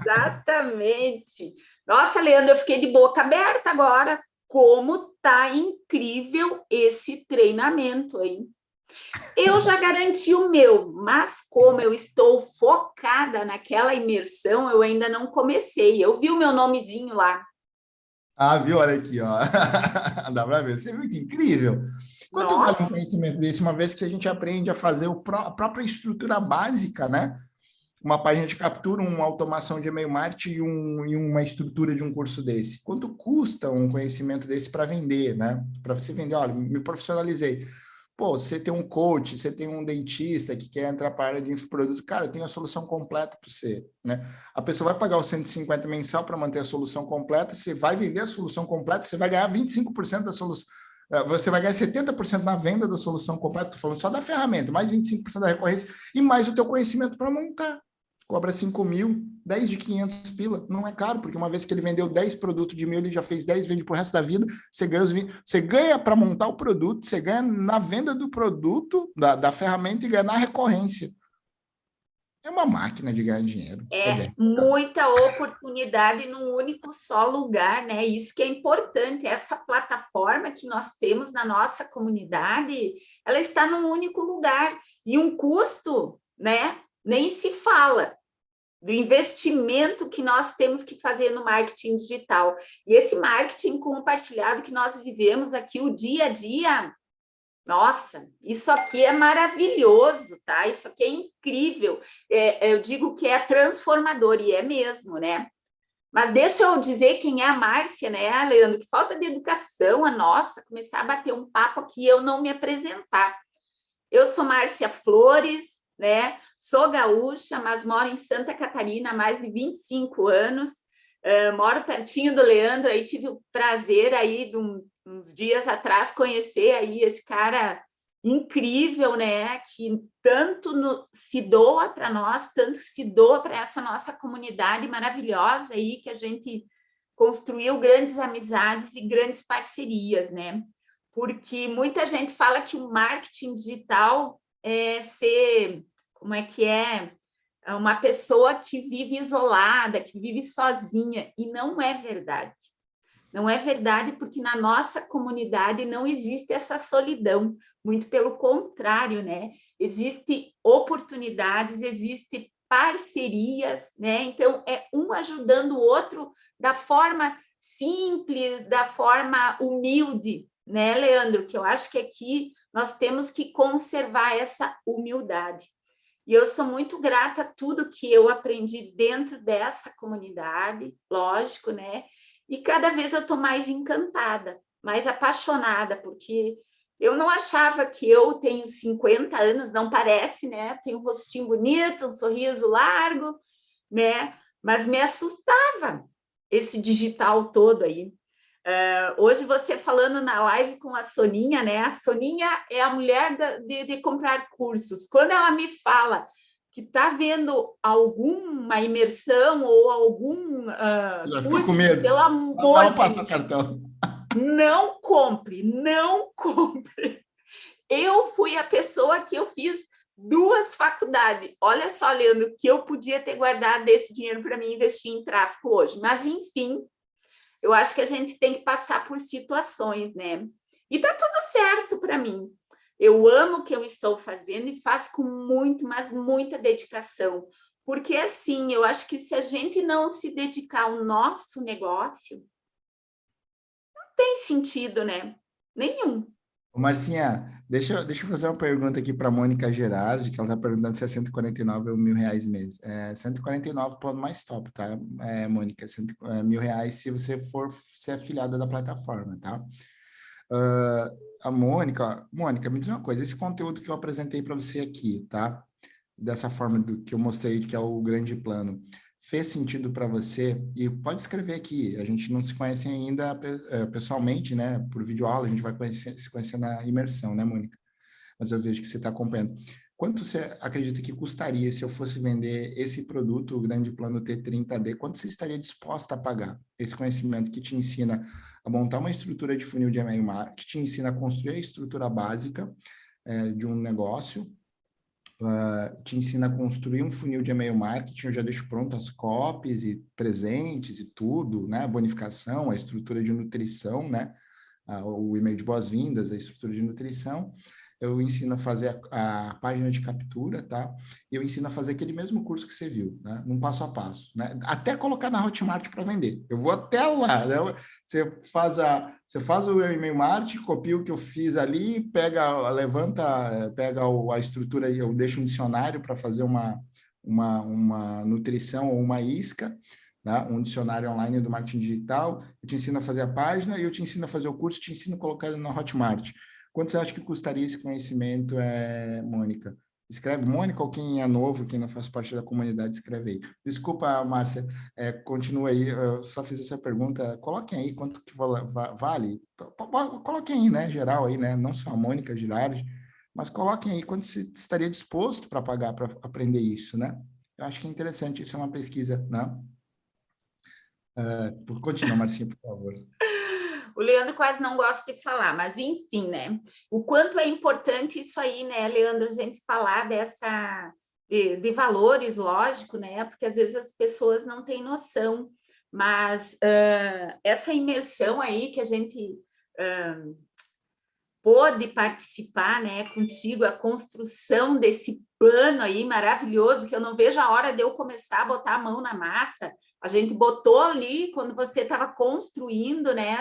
Exatamente. Nossa, Leandro, eu fiquei de boca aberta agora. Como tá incrível esse treinamento, hein? Eu já garanti o meu, mas como eu estou focada naquela imersão, eu ainda não comecei. Eu vi o meu nomezinho lá. Ah, viu? Olha aqui, ó. *laughs* Dá para ver. Você viu que incrível? Quanto Nossa. vale um conhecimento desse, uma vez que a gente aprende a fazer a própria estrutura básica, né? Uma página de captura, uma automação de e-mail marketing e, um, e uma estrutura de um curso desse. Quanto custa um conhecimento desse para vender, né? Para você vender, olha, me profissionalizei. Pô, você tem um coach, você tem um dentista que quer entrar para a área de infoproduto, cara, tem a solução completa para você, né? A pessoa vai pagar os 150 mensal para manter a solução completa, você vai vender a solução completa, você vai ganhar 25% da solução, eh, você vai ganhar 70% na venda da solução completa, estou falando só da ferramenta, mais 25% da recorrência e mais o teu conhecimento para montar cobra 5 mil, 10 de 500 pila, não é caro, porque uma vez que ele vendeu 10 produtos de mil, ele já fez 10, vende por resto da vida, você ganha, os 20, você ganha para montar o produto, você ganha na venda do produto, da, da ferramenta e ganha na recorrência. É uma máquina de ganhar dinheiro. É, muita oportunidade num único só lugar, né? Isso que é importante, essa plataforma que nós temos na nossa comunidade, ela está num único lugar e um custo, né? nem se fala do investimento que nós temos que fazer no marketing digital. E esse marketing compartilhado que nós vivemos aqui o dia a dia, nossa, isso aqui é maravilhoso, tá? Isso aqui é incrível. É, eu digo que é transformador, e é mesmo, né? Mas deixa eu dizer quem é a Márcia, né, Leandro? Que falta de educação a nossa, começar a bater um papo aqui e eu não me apresentar. Eu sou Márcia Flores, né? Sou gaúcha, mas moro em Santa Catarina há mais de 25 anos. Uh, moro pertinho do Leandro, aí tive o prazer aí de um, uns dias atrás conhecer aí esse cara incrível, né? Que tanto no, se doa para nós, tanto se doa para essa nossa comunidade maravilhosa aí que a gente construiu grandes amizades e grandes parcerias, né? Porque muita gente fala que o marketing digital é, ser, como é que é, é, uma pessoa que vive isolada, que vive sozinha, e não é verdade. Não é verdade porque na nossa comunidade não existe essa solidão, muito pelo contrário, né? Existem oportunidades, existem parcerias, né? Então, é um ajudando o outro da forma simples, da forma humilde, né, Leandro? Que eu acho que aqui nós temos que conservar essa humildade. E eu sou muito grata a tudo que eu aprendi dentro dessa comunidade, lógico, né? E cada vez eu estou mais encantada, mais apaixonada, porque eu não achava que eu tenho 50 anos, não parece, né? Tenho um rostinho bonito, um sorriso largo, né? Mas me assustava esse digital todo aí. Uh, hoje você falando na live com a Soninha, né? A Soninha é a mulher da, de, de, comprar cursos. Quando ela me fala que está vendo alguma imersão ou algum uh, curso, com medo. pelo amor não, passa o cartão. Não compre, não *laughs* compre. Eu fui a pessoa que eu fiz duas faculdades. Olha só, Leandro, que eu podia ter guardado esse dinheiro para mim investir em tráfego hoje. Mas, enfim, eu acho que a gente tem que passar por situações, né? E tá tudo certo para mim. Eu amo o que eu estou fazendo e faço com muito, mas muita dedicação. Porque, assim, eu acho que se a gente não se dedicar ao nosso negócio, não tem sentido, né? Nenhum. Marcinha, deixa, deixa eu fazer uma pergunta aqui para a Mônica Gerardi, que ela está perguntando se é 149 ou mil reais mês. É 149 plano mais top, tá, é, Mônica? Cento, é, mil reais se você for ser afiliada da plataforma, tá? Uh, a Mônica, Mônica, me diz uma coisa, esse conteúdo que eu apresentei para você aqui, tá? Dessa forma do, que eu mostrei, que é o grande plano, fez sentido para você, e pode escrever aqui, a gente não se conhece ainda eh, pessoalmente, né, por videoaula, a gente vai conhecer, se conhecer na imersão, né, Mônica? Mas eu vejo que você está acompanhando. Quanto você acredita que custaria se eu fosse vender esse produto, o Grande Plano T30D? Quanto você estaria disposta a pagar? Esse conhecimento que te ensina a montar uma estrutura de funil de e-mail marketing, te ensina a construir a estrutura básica é, de um negócio, uh, te ensina a construir um funil de e-mail marketing, eu já deixo pronto as copies e presentes e tudo, né? A bonificação, a estrutura de nutrição, né? Uh, o e-mail de boas-vindas, a estrutura de nutrição eu ensino a fazer a, a, página de captura, tá? Eu ensino a fazer aquele mesmo curso que você viu, né? Num passo a passo, né? Até colocar na Hotmart para vender. Eu vou até lá, né? Você faz, a, você faz o e-mail marketing, copia o que eu fiz ali, pega, levanta, pega a estrutura e eu deixo um dicionário para fazer uma, uma, uma nutrição ou uma isca, né? um dicionário online do marketing digital, eu te ensino a fazer a página e eu te ensino a fazer o curso, te ensino a colocar ele na Hotmart. Quanto você acha que custaria esse conhecimento, é, Mônica? Escreve Mônica ou quem é novo, quem não faz parte da comunidade, escreve aí. Desculpa, Márcia, é, continua aí, eu só fiz essa pergunta. Coloquem aí quanto que vale. Coloquem aí, né, geral aí, né, não só a Mônica Girardi, mas coloquem aí quanto você estaria disposto para pagar para aprender isso, né? Eu acho que é interessante, isso é uma pesquisa, né? Uh, continua, Marcinha, por favor. *laughs* O Leandro quase não gosta de falar, mas enfim, né? O quanto é importante isso aí, né, Leandro, a gente falar dessa de, de valores, lógico, né? Porque às vezes as pessoas não têm noção, mas uh, essa imersão aí que a gente uh, pôde participar, né, contigo, a construção desse plano aí maravilhoso, que eu não vejo a hora de eu começar a botar a mão na massa, a gente botou ali, quando você estava construindo né,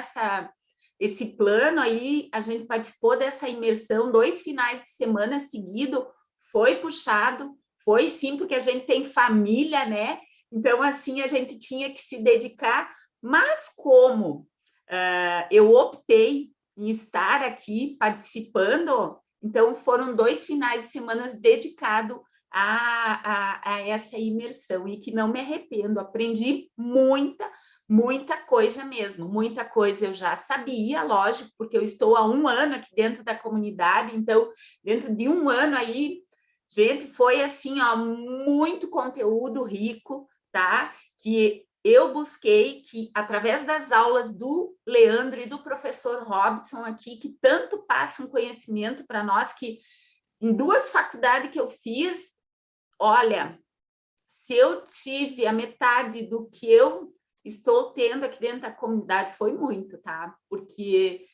esse plano aí, a gente participou dessa imersão, dois finais de semana seguido, foi puxado, foi sim, porque a gente tem família, né? Então, assim, a gente tinha que se dedicar, mas como uh, eu optei em estar aqui participando, então foram dois finais de semana dedicados a, a, a essa imersão e que não me arrependo, aprendi muita, muita coisa mesmo, muita coisa eu já sabia, lógico, porque eu estou há um ano aqui dentro da comunidade, então, dentro de um ano aí, gente, foi assim, ó, muito conteúdo rico, tá? Que eu busquei que, através das aulas do Leandro e do professor Robson aqui, que tanto passam conhecimento para nós, que em duas faculdades que eu fiz, olha, se eu tive a metade do que eu estou tendo aqui dentro da comunidade, foi muito, tá? Porque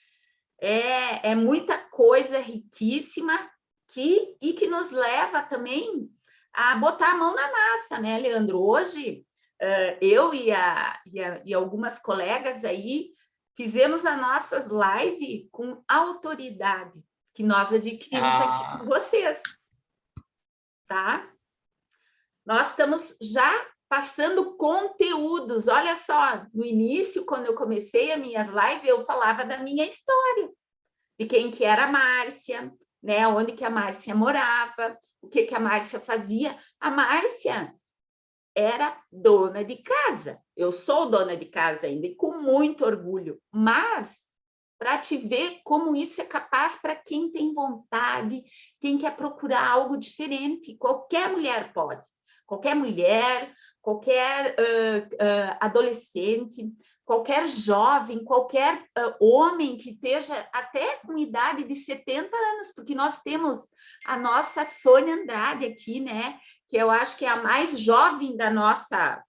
é, é muita coisa riquíssima que, e que nos leva também a botar a mão na massa, né, Leandro? Hoje, uh, eu e, a, e, a, e algumas colegas aí fizemos as nossas lives com autoridade que nós adquirimos ah. aqui com vocês, tá? Nós estamos já passando conteúdos. Olha só, no início, quando eu comecei a minha live, eu falava da minha história, de quem que era a Márcia, né? onde que a Márcia morava, o que, que a Márcia fazia. A Márcia era dona de casa. Eu sou dona de casa ainda, e com muito orgulho, mas para te ver como isso é capaz para quem tem vontade, quem quer procurar algo diferente. Qualquer mulher pode qualquer mulher, qualquer uh, uh, adolescente, qualquer jovem, qualquer uh, homem que esteja até com idade de 70 anos, porque nós temos a nossa Sônia Andrade aqui, né? Que eu acho que é a mais jovem da nossa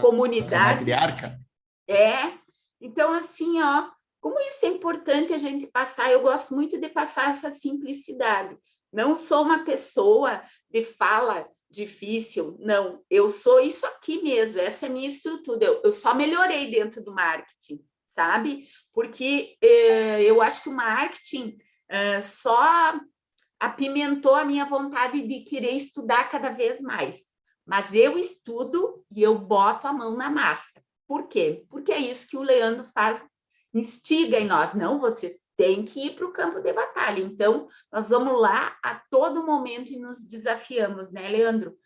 comunidade. Nossa matriarca. É. Então, assim, ó, como isso é importante a gente passar, eu gosto muito de passar essa simplicidade. Não sou uma pessoa de fala difícil, não, eu sou isso aqui mesmo, essa é a minha estrutura, eu, eu só melhorei dentro do marketing, sabe? Porque eh, eu acho que o marketing eh, só apimentou a minha vontade de querer estudar cada vez mais, mas eu estudo e eu boto a mão na massa. Por quê? Porque é isso que o Leandro faz, instiga em nós, não, vocês tem que ir para o campo de batalha. Então, nós vamos lá a todo momento e nos desafiamos, né, Leandro?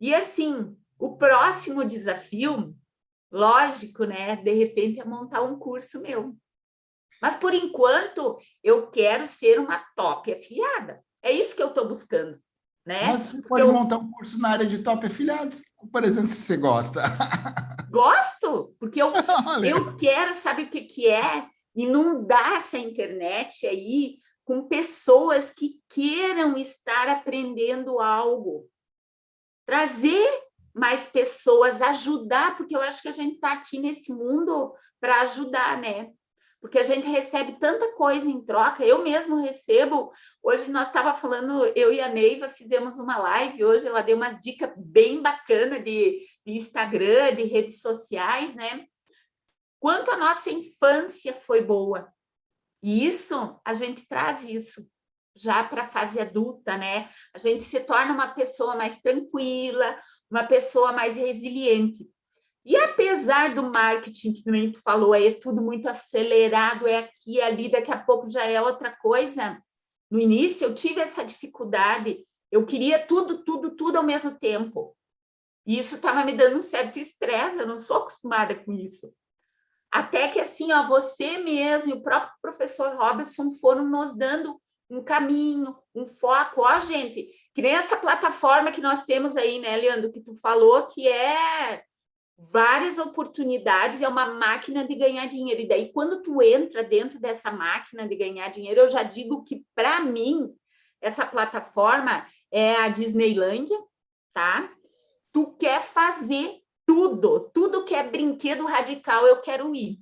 E assim, o próximo desafio, lógico, né, de repente é montar um curso meu. Mas, por enquanto, eu quero ser uma top afiliada. É isso que eu estou buscando, né? Mas você pode eu... montar um curso na área de top afiliados, por exemplo, se você gosta. Gosto, porque eu, *laughs* eu quero, sabe o que, que é? Inundar essa internet aí com pessoas que queiram estar aprendendo algo. Trazer mais pessoas, ajudar, porque eu acho que a gente está aqui nesse mundo para ajudar, né? porque a gente recebe tanta coisa em troca, eu mesmo recebo, hoje nós estava falando, eu e a Neiva fizemos uma live, hoje ela deu umas dicas bem bacanas de, de Instagram, de redes sociais, né? Quanto a nossa infância foi boa, e isso, a gente traz isso já para a fase adulta, né? A gente se torna uma pessoa mais tranquila, uma pessoa mais resiliente. E apesar do marketing, que nem tu falou, é tudo muito acelerado, é aqui, ali, daqui a pouco já é outra coisa. No início eu tive essa dificuldade, eu queria tudo, tudo, tudo ao mesmo tempo. E isso estava me dando um certo estresse, eu não sou acostumada com isso. Até que assim, ó, você mesmo e o próprio professor Robinson foram nos dando um caminho, um foco. Ó, gente, que nem essa plataforma que nós temos aí, né, Leandro, que tu falou, que é várias oportunidades, é uma máquina de ganhar dinheiro. E daí, quando tu entra dentro dessa máquina de ganhar dinheiro, eu já digo que, para mim, essa plataforma é a Disneylândia, tá? Tu quer fazer tudo, tudo que é brinquedo radical, eu quero ir.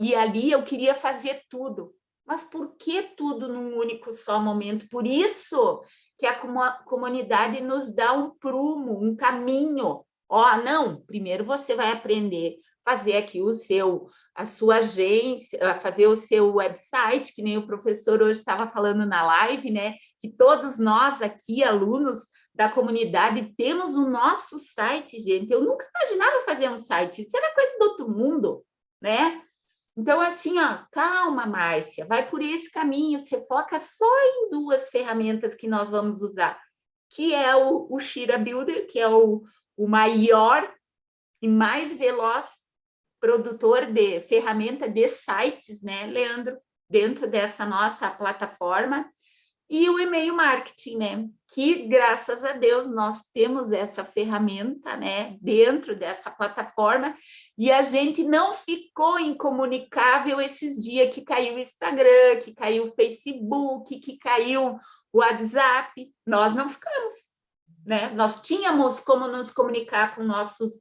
E ali eu queria fazer tudo. Mas por que tudo num único só momento? Por isso que a comunidade nos dá um prumo, um caminho Ó, oh, não, primeiro você vai aprender a fazer aqui o seu, a sua agência, fazer o seu website, que nem o professor hoje estava falando na live, né? Que todos nós aqui, alunos da comunidade, temos o nosso site, gente. Eu nunca imaginava fazer um site, isso era coisa do outro mundo, né? Então, assim, ó, calma, Márcia, vai por esse caminho, você foca só em duas ferramentas que nós vamos usar, que é o, o Shira Builder, que é o, o maior e mais veloz produtor de ferramenta de sites, né, Leandro, dentro dessa nossa plataforma, e o e-mail marketing, né, que graças a Deus nós temos essa ferramenta, né, dentro dessa plataforma, e a gente não ficou incomunicável esses dias que caiu o Instagram, que caiu o Facebook, que caiu o WhatsApp, nós não ficamos né? Nós tínhamos como nos comunicar com nossos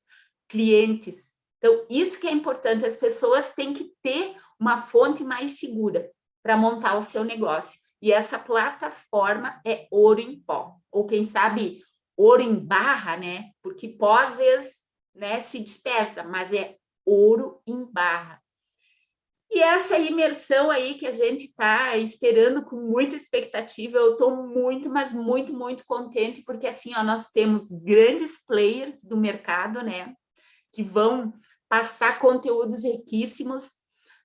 clientes. Então, isso que é importante, as pessoas têm que ter uma fonte mais segura para montar o seu negócio. E essa plataforma é ouro em pó, ou quem sabe ouro em barra, né? Porque pó às vezes né, se dispersa, mas é ouro em barra. E essa imersão aí que a gente está esperando com muita expectativa, eu estou muito, mas muito, muito contente, porque assim, ó, nós temos grandes players do mercado, né, que vão passar conteúdos riquíssimos.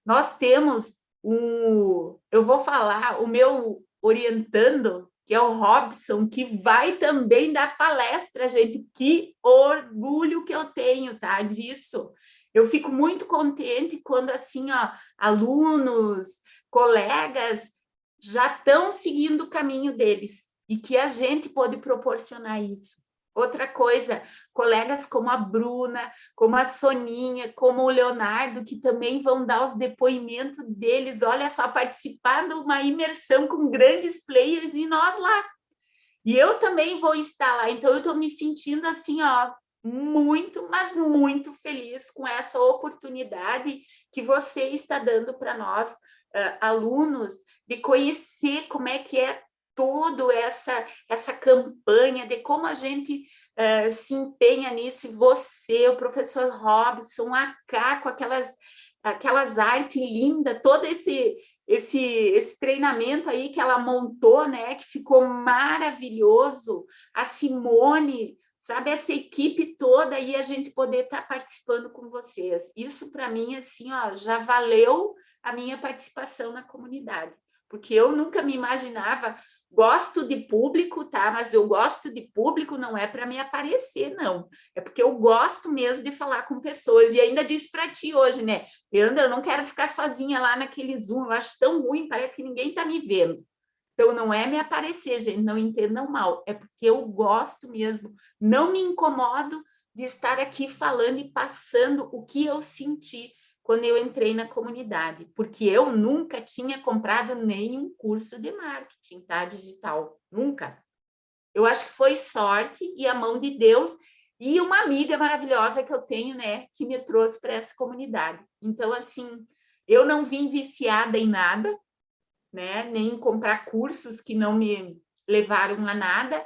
Nós temos um, eu vou falar, o meu orientando, que é o Robson, que vai também dar palestra, gente. Que orgulho que eu tenho, tá, disso eu fico muito contente quando, assim, ó, alunos, colegas já estão seguindo o caminho deles e que a gente pode proporcionar isso. Outra coisa, colegas como a Bruna, como a Soninha, como o Leonardo, que também vão dar os depoimentos deles, olha só, participar de uma imersão com grandes players e nós lá. E eu também vou estar lá, então eu estou me sentindo assim, ó, muito, mas muito feliz com essa oportunidade que você está dando para nós, uh, alunos, de conhecer como é que é toda essa, essa campanha, de como a gente uh, se empenha nisso, você, o professor Robson, a Cá, com aquelas, aquelas artes lindas, todo esse, esse, esse treinamento aí que ela montou, né, que ficou maravilhoso, a Simone, sabe, essa equipe toda e a gente poder estar tá participando com vocês. Isso para mim, assim, ó, já valeu a minha participação na comunidade, porque eu nunca me imaginava, gosto de público, tá? Mas eu gosto de público não é para me aparecer, não. É porque eu gosto mesmo de falar com pessoas. E ainda disse para ti hoje, né? Leandro, eu não quero ficar sozinha lá naquele Zoom, eu acho tão ruim, parece que ninguém está me vendo. Então, não é me aparecer, gente, não entendam mal, é porque eu gosto mesmo, não me incomodo de estar aqui falando e passando o que eu senti quando eu entrei na comunidade, porque eu nunca tinha comprado nenhum curso de marketing, tá, digital, nunca. Eu acho que foi sorte e a mão de Deus e uma amiga maravilhosa que eu tenho, né, que me trouxe para essa comunidade. Então, assim, eu não vim viciada em nada, né, nem em comprar cursos que não me levaram a nada.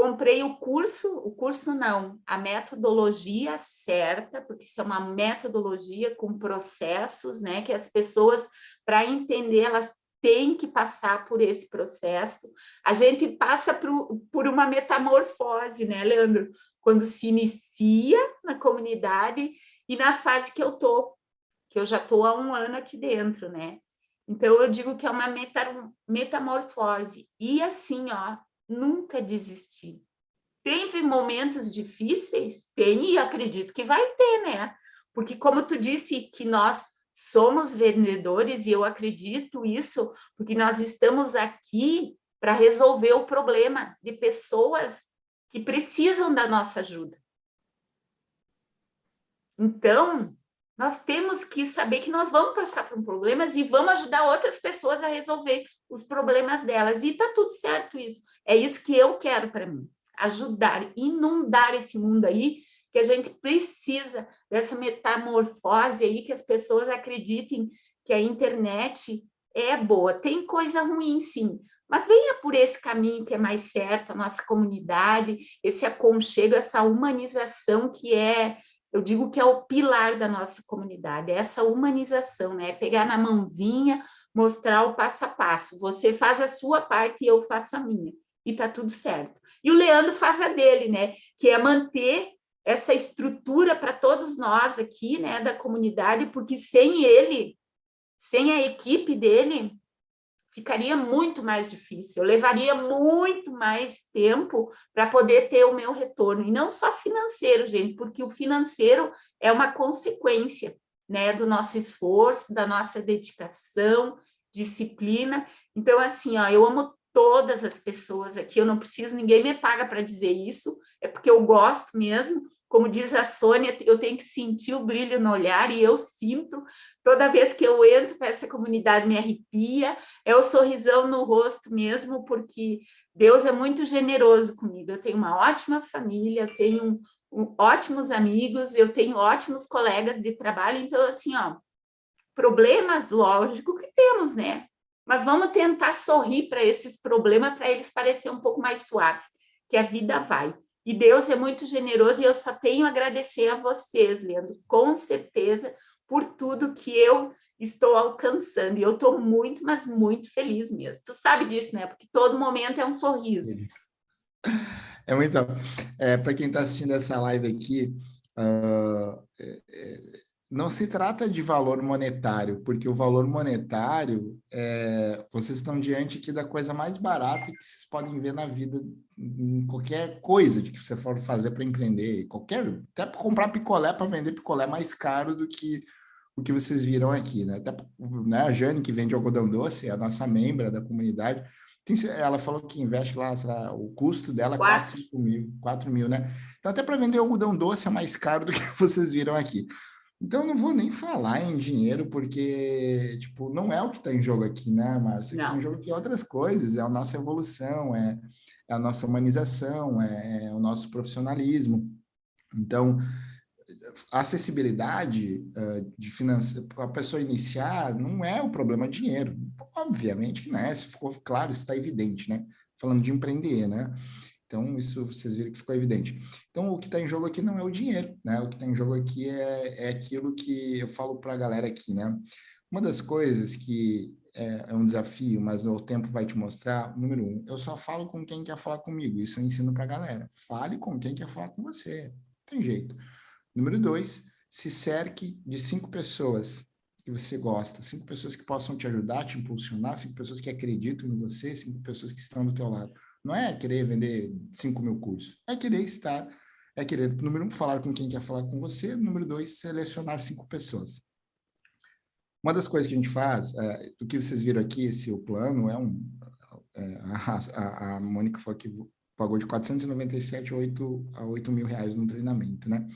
Comprei o curso, o curso não, a metodologia certa, porque isso é uma metodologia com processos, né, que as pessoas, para entender, elas têm que passar por esse processo. A gente passa por, por uma metamorfose, né, Leandro? Quando se inicia na comunidade e na fase que eu tô, que eu já estou há um ano aqui dentro, né? Então, eu digo que é uma metamorfose. E assim, ó, nunca desistir. Teve momentos difíceis? Tem, e acredito que vai ter, né? Porque como tu disse que nós somos vendedores, e eu acredito isso, porque nós estamos aqui para resolver o problema de pessoas que precisam da nossa ajuda. Então, nós temos que saber que nós vamos passar por problemas e vamos ajudar outras pessoas a resolver os problemas delas. E está tudo certo isso. É isso que eu quero para mim. Ajudar, inundar esse mundo aí, que a gente precisa dessa metamorfose aí, que as pessoas acreditem que a internet é boa. Tem coisa ruim, sim, mas venha por esse caminho que é mais certo, a nossa comunidade, esse aconchego, essa humanização que é eu digo que é o pilar da nossa comunidade, é essa humanização, né? Pegar na mãozinha, mostrar o passo a passo. Você faz a sua parte e eu faço a minha. E tá tudo certo. E o Leandro faz a dele, né? Que é manter essa estrutura para todos nós aqui, né, da comunidade, porque sem ele, sem a equipe dele, ficaria muito mais difícil, eu levaria muito mais tempo para poder ter o meu retorno, e não só financeiro, gente, porque o financeiro é uma consequência né, do nosso esforço, da nossa dedicação, disciplina. Então, assim, ó, eu amo todas as pessoas aqui, eu não preciso, ninguém me paga para dizer isso, é porque eu gosto mesmo, como diz a Sônia, eu tenho que sentir o brilho no olhar, e eu sinto, toda vez que eu entro para essa comunidade me arrepia, é o sorrisão no rosto mesmo, porque Deus é muito generoso comigo, eu tenho uma ótima família, eu tenho ótimos amigos, eu tenho ótimos colegas de trabalho, então assim, ó, problemas, lógico que temos, né? Mas vamos tentar sorrir para esses problemas, para eles parecerem um pouco mais suave, que a vida vai. E Deus é muito generoso e eu só tenho a agradecer a vocês, Leandro, com certeza, por tudo que eu estou alcançando. E eu estou muito, mas muito feliz mesmo. Tu sabe disso, né? Porque todo momento é um sorriso. É muito... É, Para quem está assistindo essa live aqui, uh, é, não se trata de valor monetário, porque o valor monetário, é, vocês estão diante aqui da coisa mais barata que vocês podem ver na vida, em qualquer coisa que você for fazer para empreender, qualquer, até comprar picolé, para vender picolé mais caro do que o que vocês viram aqui, né? Até né, a Jane, que vende algodão doce, é a nossa membra da comunidade, tem, ela falou que investe lá, lá o custo dela é 4, 5 mil, 4 mil, né? Então, até para vender algodão doce é mais caro do que *laughs* vocês viram aqui. Então, não vou nem falar em dinheiro, porque, tipo, não é o que está em jogo aqui, né, Márcia? O que está em jogo aqui é outras coisas, é a nossa evolução, é, é a nossa humanização, é, é, o nosso profissionalismo. Então, acessibilidade uh, de finanças para a pessoa iniciar não é o problema dinheiro. Obviamente que não é, se ficou claro, isso está evidente, né? Falando de empreender, né? Então, isso vocês viram que ficou evidente. Então, o que está em jogo aqui não é o dinheiro, né? O que está em jogo aqui é, é aquilo que eu falo para a galera aqui, né? Uma das coisas que é, é, um desafio, mas o tempo vai te mostrar, número um, eu só falo com quem quer falar comigo, isso eu ensino para a galera. Fale com quem quer falar com você, tem jeito. Número dois, se cerque de cinco pessoas que você gosta, cinco pessoas que possam te ajudar, te impulsionar, cinco pessoas que acreditam em você, cinco pessoas que estão do teu lado. Não é querer vender 5 mil cursos, é querer estar, é querer, número um, falar com quem quer falar com você, número dois, selecionar cinco pessoas. Uma das coisas que a gente faz, é, que vocês viram aqui, esse o plano, é um, é, *laughs* a, a, a Mônica falou que pagou de 497 a 8, a 8 mil reais no treinamento, né?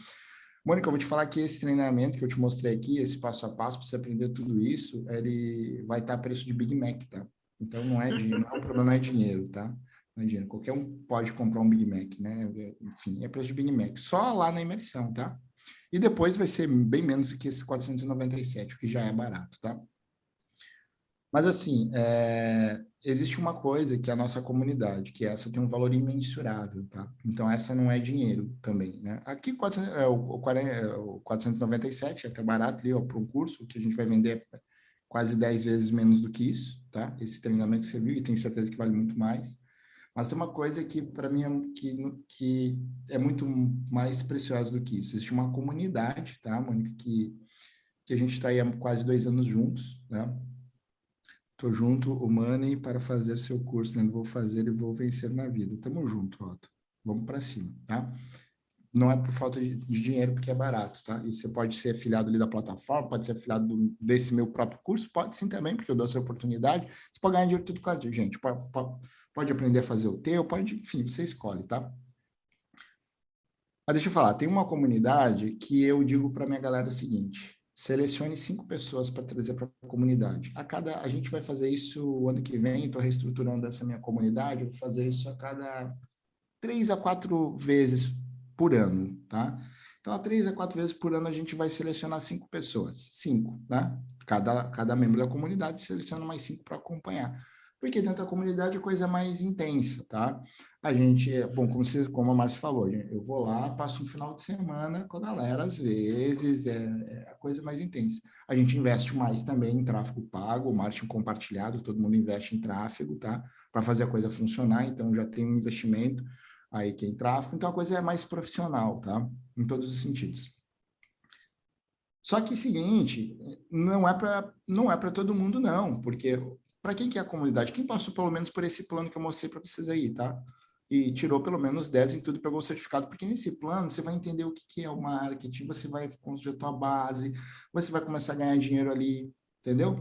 Mônica, eu vou te falar que esse treinamento que eu te mostrei aqui, esse passo a passo para você aprender tudo isso, ele vai estar a preço de Big Mac, tá? Então não é dinheiro, não é, o problema não é dinheiro, tá? Não é dinheiro. Qualquer um pode comprar um Big Mac, né? Enfim, é preço de Big Mac. Só lá na imersão, tá? E depois vai ser bem menos que esse 497, o que já é barato, tá? Mas, assim, é, existe uma coisa que é a nossa comunidade, que essa tem um valor imensurável, tá? Então, essa não é dinheiro também, né? Aqui, 400, é, o, o, é, o 497 é até barato ali, ó, para um curso que a gente vai vender quase 10 vezes menos do que isso, tá? Esse treinamento que você viu, e tenho certeza que vale muito mais. Mas tem uma coisa que, para mim, é, que, que é muito mais preciosa do que isso. Existe uma comunidade, tá, Mônica, que, que a gente está aí há quase dois anos juntos, né? Estou junto, o Money, para fazer seu curso, né? Vou fazer e vou vencer na vida. Tamo junto, Otto. Vamos para cima, tá? Não é por falta de, de, dinheiro, porque é barato, tá? E você pode ser afiliado ali da plataforma, pode ser afiliado do, desse meu próprio curso, pode sim também, porque eu dou essa oportunidade. Você pode ganhar dinheiro tudo com a gente. Pode, pode, pode aprender a fazer o teu, pode, enfim, você escolhe, tá? Mas deixa eu falar, tem uma comunidade que eu digo para minha galera o seguinte, selecione cinco pessoas para trazer para a comunidade. A cada, a gente vai fazer isso o ano que vem, estou reestruturando essa minha comunidade, vou fazer isso a cada três a quatro vezes por ano, tá? Então, a três a quatro vezes por ano a gente vai selecionar cinco pessoas, cinco, né? Cada, cada membro da comunidade seleciona mais cinco para acompanhar porque dentro da comunidade a coisa é mais intensa, tá? A gente, bom, como, você, como a Márcia falou, eu vou lá, passo um final de semana com a galera, às vezes, é, é a coisa mais intensa. A gente investe mais também em tráfego pago, marketing compartilhado, todo mundo investe em tráfego, tá? Para fazer a coisa funcionar, então já tem um investimento aí que é em tráfego, então a coisa é mais profissional, tá? Em todos os sentidos. Só que, seguinte, não é para não é para todo mundo, não, porque para quem que é a comunidade? Quem passou pelo menos por esse plano que eu mostrei para vocês aí, tá? E tirou pelo menos 10 em tudo, pegou o certificado, porque nesse plano você vai entender o que, que é o marketing, você vai construir a tua base, você vai começar a ganhar dinheiro ali, entendeu?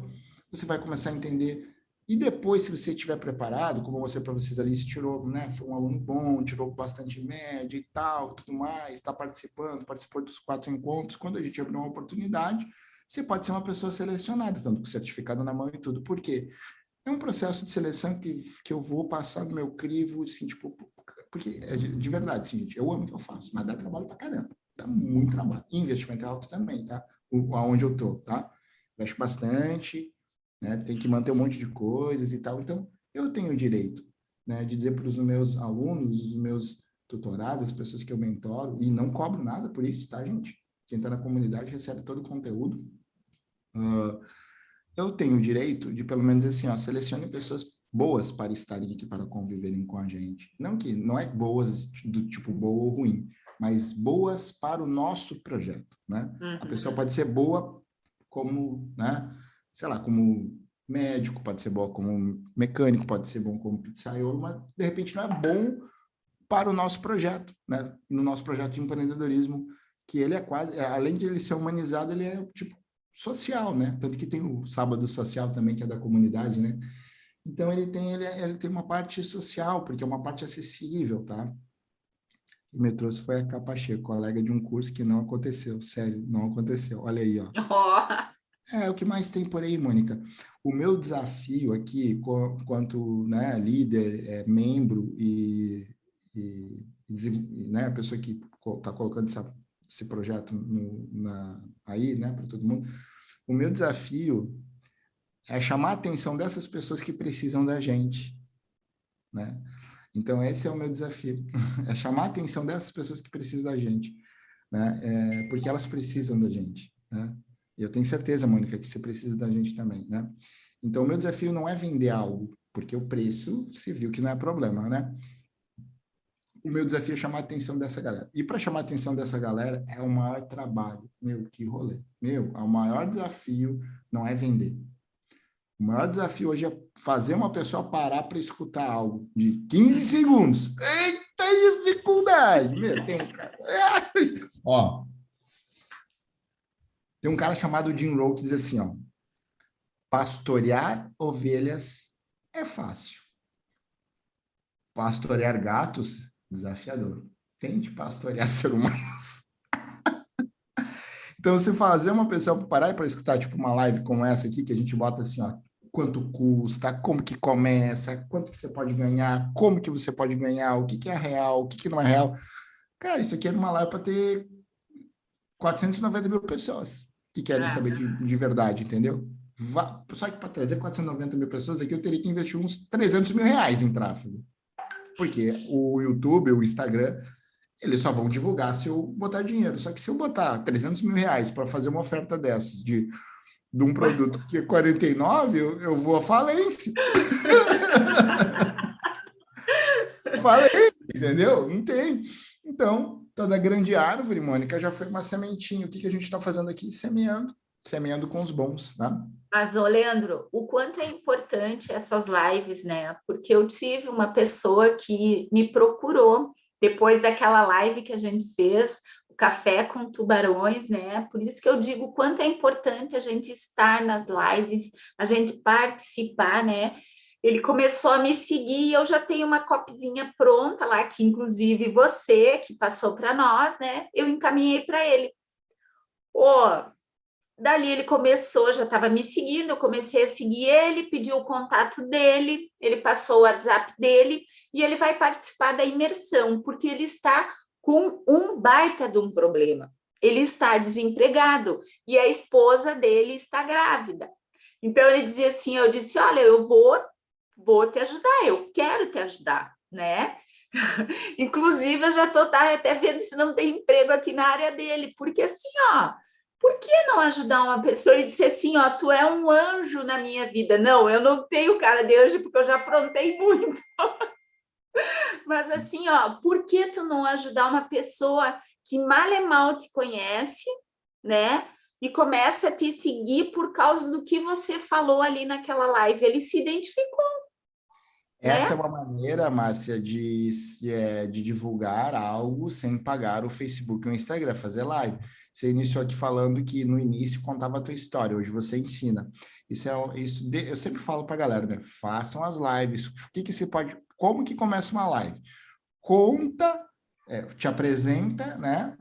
Você vai começar a entender e depois, se você estiver preparado, como eu mostrei para vocês ali, se tirou, né, foi um aluno bom, tirou bastante média e tal, tudo mais, está participando, participou dos quatro encontros, quando a gente abrir uma oportunidade, você pode ser uma pessoa selecionada, tanto com certificado na mão e tudo. Por quê? É um processo de seleção que, que eu vou passar no meu crivo, assim, tipo, porque, é de verdade, assim, gente, eu amo o que eu faço, mas dá trabalho pra caramba, dá muito trabalho. investimento é alto também, tá? O, aonde eu tô, tá? Investo bastante, né? Tem que manter um monte de coisas e tal. Então, eu tenho o direito, né, de dizer para os meus alunos, os meus tutorados, as pessoas que eu mentoro, e não cobro nada por isso, tá, gente? Quem está na comunidade recebe todo o conteúdo. Uh, eu tenho o direito de, pelo menos assim, ó, selecione pessoas boas para estarem aqui, para conviverem com a gente. Não que, não é boas do tipo boa ou ruim, mas boas para o nosso projeto, né? Uhum. A pessoa pode ser boa como, né, sei lá, como médico, pode ser boa como mecânico, pode ser bom como pizzaiolo, mas de repente não é bom para o nosso projeto, né? No nosso projeto de empreendedorismo que ele é quase, além de ele ser humanizado, ele é tipo social, né? Tanto que tem o sábado social também, que é da comunidade, né? Então ele tem, ele, ele tem uma parte social, porque é uma parte acessível, tá? E me trouxe foi a Capache, colega de um curso que não aconteceu, sério, não aconteceu. Olha aí, ó. *laughs* Oh. É, o que mais tem por aí, Mônica? O meu desafio aqui, quanto né, líder, é, membro e, e, e né, a pessoa que está colocando essa esse projeto no, na, aí, né, para todo mundo. O meu desafio é chamar a atenção dessas pessoas que precisam da gente, né? Então, esse é o meu desafio, *laughs* é chamar a atenção dessas pessoas que precisam da gente, né? É, porque elas precisam da gente, né? E eu tenho certeza, Mônica, que você precisa da gente também, né? Então, o meu desafio não é vender algo, porque o preço se viu que não é problema, né? O meu desafio é chamar a atenção dessa galera. E para chamar a atenção dessa galera é o maior trabalho. Meu, que rolê. Meu, o maior desafio não é vender. O maior desafio hoje é fazer uma pessoa parar para escutar algo de 15 segundos. Eita dificuldade! Meu, tem um cara... *laughs* ó, tem um cara chamado Jim Rowe que diz assim, ó, pastorear ovelhas é fácil. Pastorear gatos, desafiador. Tente pastorear *laughs* ser humanos. então, se fazer uma pessoa parar para escutar, tipo, uma live como essa aqui, que a gente bota assim, ó, quanto custa, como que começa, quanto que você pode ganhar, como que você pode ganhar, o que, que é real, o que, que não é real. Cara, isso aqui é uma live para ter 490 mil pessoas que querem ah, saber de, de verdade, entendeu? Só que para trazer 490 mil pessoas aqui, eu teria que investir uns 300 mil reais em tráfego. Porque o YouTube, o Instagram, eles só vão divulgar se eu botar dinheiro. Só que se eu botar 300 mil reais para fazer uma oferta dessas de, de um produto que é 49, eu, eu vou à falência. *laughs* falência, entendeu? Não tem. Então, toda grande árvore, Mônica, já foi uma sementinha. O que, que a gente está fazendo aqui? Semeando semeando com os bons, né? Mas, ô Leandro, o quanto é importante essas lives, né? Porque eu tive uma pessoa que me procurou depois daquela live que a gente fez, o Café com Tubarões, né? Por isso que eu digo o quanto é importante a gente estar nas lives, a gente participar, né? Ele começou a me seguir e eu já tenho uma copizinha pronta lá, que inclusive você, que passou para nós, né? Eu encaminhei para ele. Ô, oh, Dali ele começou, já estava me seguindo, eu comecei a seguir ele, pediu o contato dele, ele passou o WhatsApp dele e ele vai participar da imersão, porque ele está com um baita de um problema. Ele está desempregado e a esposa dele está grávida. Então ele dizia assim, eu disse, olha, eu vou, vou te ajudar, eu quero te ajudar, né? *laughs* Inclusive, eu já estou tá, até vendo se não tem emprego aqui na área dele, porque assim, ó, por que não ajudar uma pessoa e dizer assim, ó, tu é um anjo na minha vida? Não, eu não tenho cara de anjo porque eu já aprontei *laughs* muito. Mas assim, ó, por que tu não ajudar uma pessoa que mal e mal te conhece, né? E começa a te seguir por causa do que você falou ali naquela live. Ele se identificou. Essa é, é uma maneira, Márcia, de, é, de divulgar algo sem pagar o Facebook e o Instagram, fazer live. Você iniciou aqui falando que no início contava a tua história, hoje você ensina. Isso é isso. De, eu sempre falo para a galera, né? Façam as lives. O que que você pode? Como que começa uma live? Conta, é, te apresenta, né?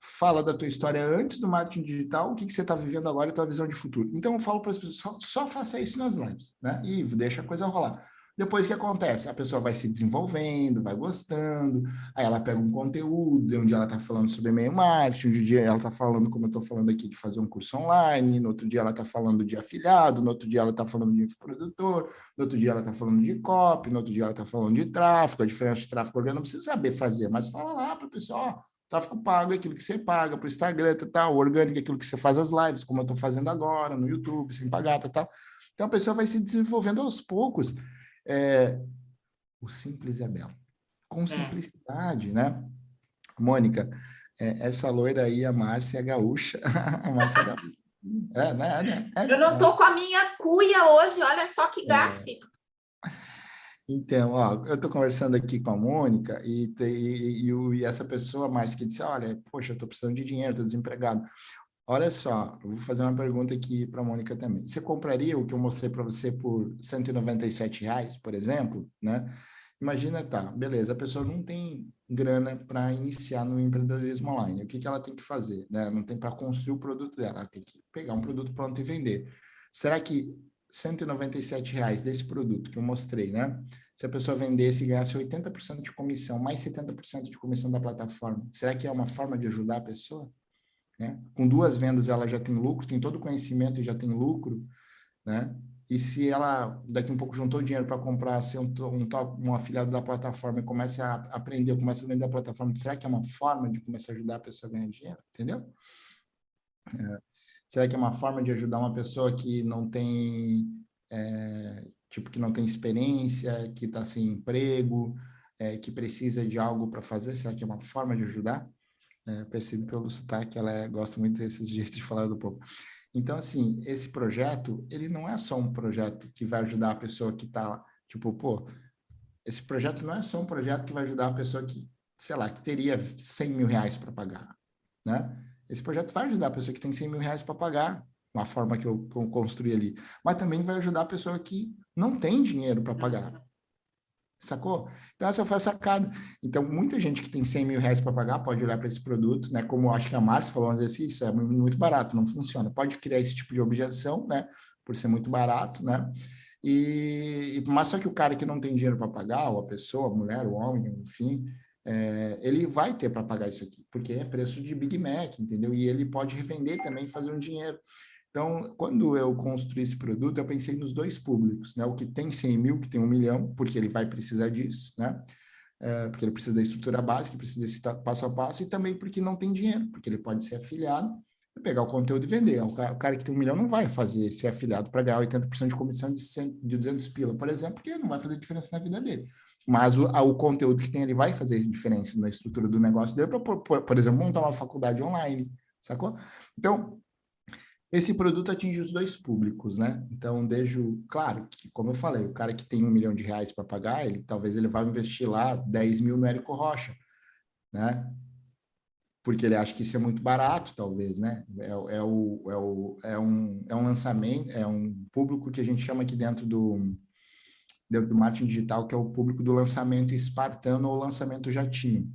Fala da tua história antes do marketing digital, o que, que você está vivendo agora e tua visão de futuro. Então eu falo para as pessoas, só, só faça isso nas lives, né? E deixa a coisa rolar. Depois o que acontece? A pessoa vai se desenvolvendo, vai gostando, aí ela pega um conteúdo, um dia ela está falando sobre e-mail marketing, um dia ela está falando, como eu estou falando aqui, de fazer um curso online, no outro dia ela está falando de afiliado, no outro dia ela está falando de produtor, no outro dia ela está falando de copy, no outro dia ela está falando de tráfego, a diferença de tráfego orgânico não precisa saber fazer, mas fala lá para o pessoal, tráfego pago é aquilo que você paga para o Instagram, tal, tá, o orgânico é aquilo que você faz as lives, como eu estou fazendo agora, no YouTube, sem pagar, tal, tal. Então a pessoa vai se desenvolvendo aos poucos, é, o simples é belo. Com é. simplicidade, né? Mônica, é, essa loira aí, a Márcia é gaúcha. *laughs* a Márcia é gaúcha. É, né, né, é, Eu não tô com a minha cuia hoje, olha só que é. gafe. Então, ó, eu estou conversando aqui com a Mônica e, e, e, e essa pessoa, Márcia, que disse, olha, poxa, eu estou precisando de dinheiro, estou desempregado. Olha só, eu vou fazer uma pergunta aqui para a Mônica também. Você compraria o que eu mostrei para você por 197 reais, por exemplo, né? Imagina, tá, beleza, a pessoa não tem grana para iniciar no empreendedorismo online. O que, que ela tem que fazer? Né? Não tem para construir o produto dela, ela tem que pegar um produto pronto e vender. Será que 197 reais desse produto que eu mostrei, né? Se a pessoa vendesse e ganhasse 80% de comissão, mais 70% de comissão da plataforma, será que é uma forma de ajudar a pessoa? Né? Com duas vendas ela já tem lucro, tem todo o conhecimento e já tem lucro, né? E se ela daqui um pouco juntou dinheiro para comprar, ser um, um, um afiliado da plataforma e começa a aprender, começa a vender a plataforma, será que é uma forma de começar a ajudar a pessoa a ganhar dinheiro? Entendeu? É. Será que é uma forma de ajudar uma pessoa que não tem, é, tipo, que não tem experiência, que está sem emprego, é, que precisa de algo para fazer? Será que é uma forma de ajudar? É, percebo pelo sotaque, ela é, gosta muito desses *laughs* jeitos de falar do povo. Então, assim, esse projeto, ele não é só um projeto que vai ajudar a pessoa que está, tipo, pô, esse projeto não é só um projeto que vai ajudar a pessoa que, sei lá, que teria 100 mil reais para pagar, né? Esse projeto vai ajudar a pessoa que tem 100 mil reais para pagar, uma forma que eu construí ali, mas também vai ajudar a pessoa que não tem dinheiro para pagar, Sacou? Então, essa foi a sacada. Então, muita gente que tem 100 mil reais para pagar pode olhar para esse produto, né? Como acho que a Márcia falou, dizer assim, isso é muito barato, não funciona. Pode criar esse tipo de objeção, né? Por ser muito barato, né? E, mas só que o cara que não tem dinheiro para pagar, ou a pessoa, a mulher, o homem, enfim, é, ele vai ter para pagar isso aqui, porque é preço de Big Mac, entendeu? E ele pode revender também e fazer um dinheiro. Então, quando eu construí esse produto, eu pensei nos dois públicos, né? O que tem 100 mil, que tem um milhão, porque ele vai precisar disso, né? É, porque ele precisa da estrutura básica, precisa desse passo a passo, e também porque não tem dinheiro, porque ele pode ser afiliado, pegar o conteúdo e vender. O cara, o cara que tem um milhão não vai fazer ser afiliado para ganhar 80% de comissão de, 100, de 200 pila, por exemplo, porque não vai fazer diferença na vida dele. Mas o, o conteúdo que tem ali vai fazer diferença na estrutura do negócio dele, para, por, por exemplo, montar uma faculdade online, sacou? Então, esse produto atinge os dois públicos, né? Então, desde o... Claro que, como eu falei, o cara que tem um milhão de reais para pagar, ele talvez ele vá investir lá 10 mil no Érico Rocha, né? Porque ele acha que isso é muito barato, talvez, né? É, é, o, é, o, é, um, é um lançamento, é um público que a gente chama aqui dentro do, dentro do marketing digital, que é o público do lançamento espartano ou lançamento jatinho.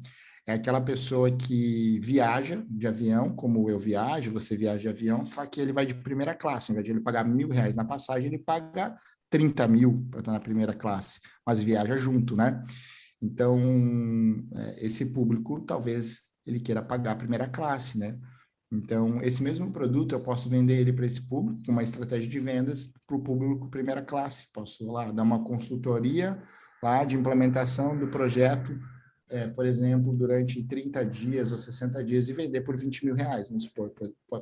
É aquela pessoa que viaja de avião, como eu viajo, você viaja de avião, só que ele vai de primeira classe. Ao invés de ele pagar mil reais na passagem, ele paga 30 mil para estar na primeira classe, mas viaja junto, né? Então, é, esse público talvez ele queira pagar a primeira classe, né? Então, esse mesmo produto eu posso vender ele para esse público, com uma estratégia de vendas para o público primeira classe. Posso lá dar uma consultoria lá de implementação do projeto é, por exemplo, durante 30 dias ou 60 dias e vender por 20 mil reais, vamos supor.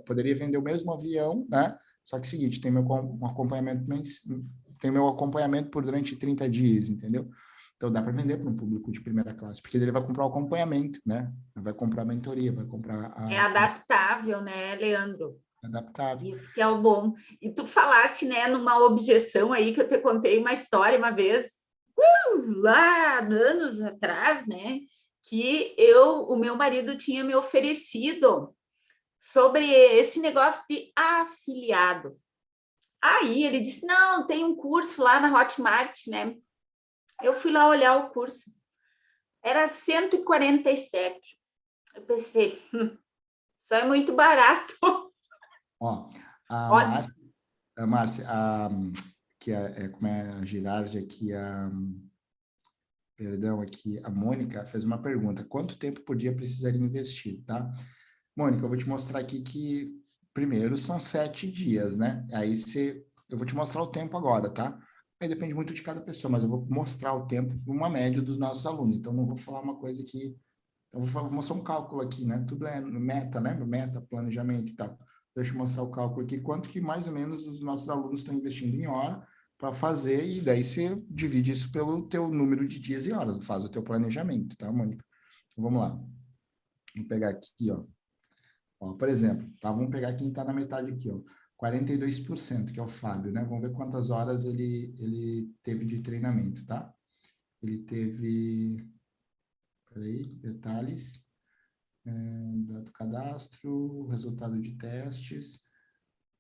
Poderia vender o mesmo avião, né? Só que é o seguinte, tem meu um acompanhamento, tem meu acompanhamento por durante 30 dias, entendeu? Então dá para vender para um público de primeira classe, porque ele vai comprar o acompanhamento, né? Vai comprar a mentoria, vai comprar a... É adaptável, né, Leandro? Adaptável. Isso que é o bom. E tu falasse, né, numa objeção aí que eu te contei uma história uma vez, uh, lá anos atrás, né, que eu, o meu marido tinha me oferecido sobre esse negócio de afiliado. Aí ele disse, não, tem um curso lá na Hotmart, né? Eu fui lá olhar o curso. Era 147. Eu pensei, hum, isso é muito barato. Ó, a Márcia, a, Márcia, a, que é, é, como é a Girardi aqui, a, perdão, aqui, a Mônica fez uma pergunta, quanto tempo por dia precisaria investir, tá? Mônica, eu vou te mostrar aqui que, primeiro, são sete dias, né? Aí você, eu vou te mostrar o tempo agora, tá? Aí depende muito de cada pessoa, mas eu vou mostrar o tempo, uma média dos nossos alunos, então não vou falar uma coisa que, eu vou mostrar um cálculo aqui, né? Tudo é meta, né? Meta, planejamento e tal. Deixa eu mostrar o cálculo aqui, quanto que mais ou menos os nossos alunos estão investindo em hora, para fazer, e daí você divide isso pelo teu número de dias e horas, faz o teu planejamento, tá, Mônica? Então, vamos lá. Vamos pegar aqui, ó. ó por exemplo, tá? Vamos pegar quem está na metade aqui, ó. 42%, que é o Fábio, né? Vamos ver quantas horas ele, ele teve de treinamento, tá? Ele teve... Peraí, detalhes. É, dado cadastro, resultado de testes.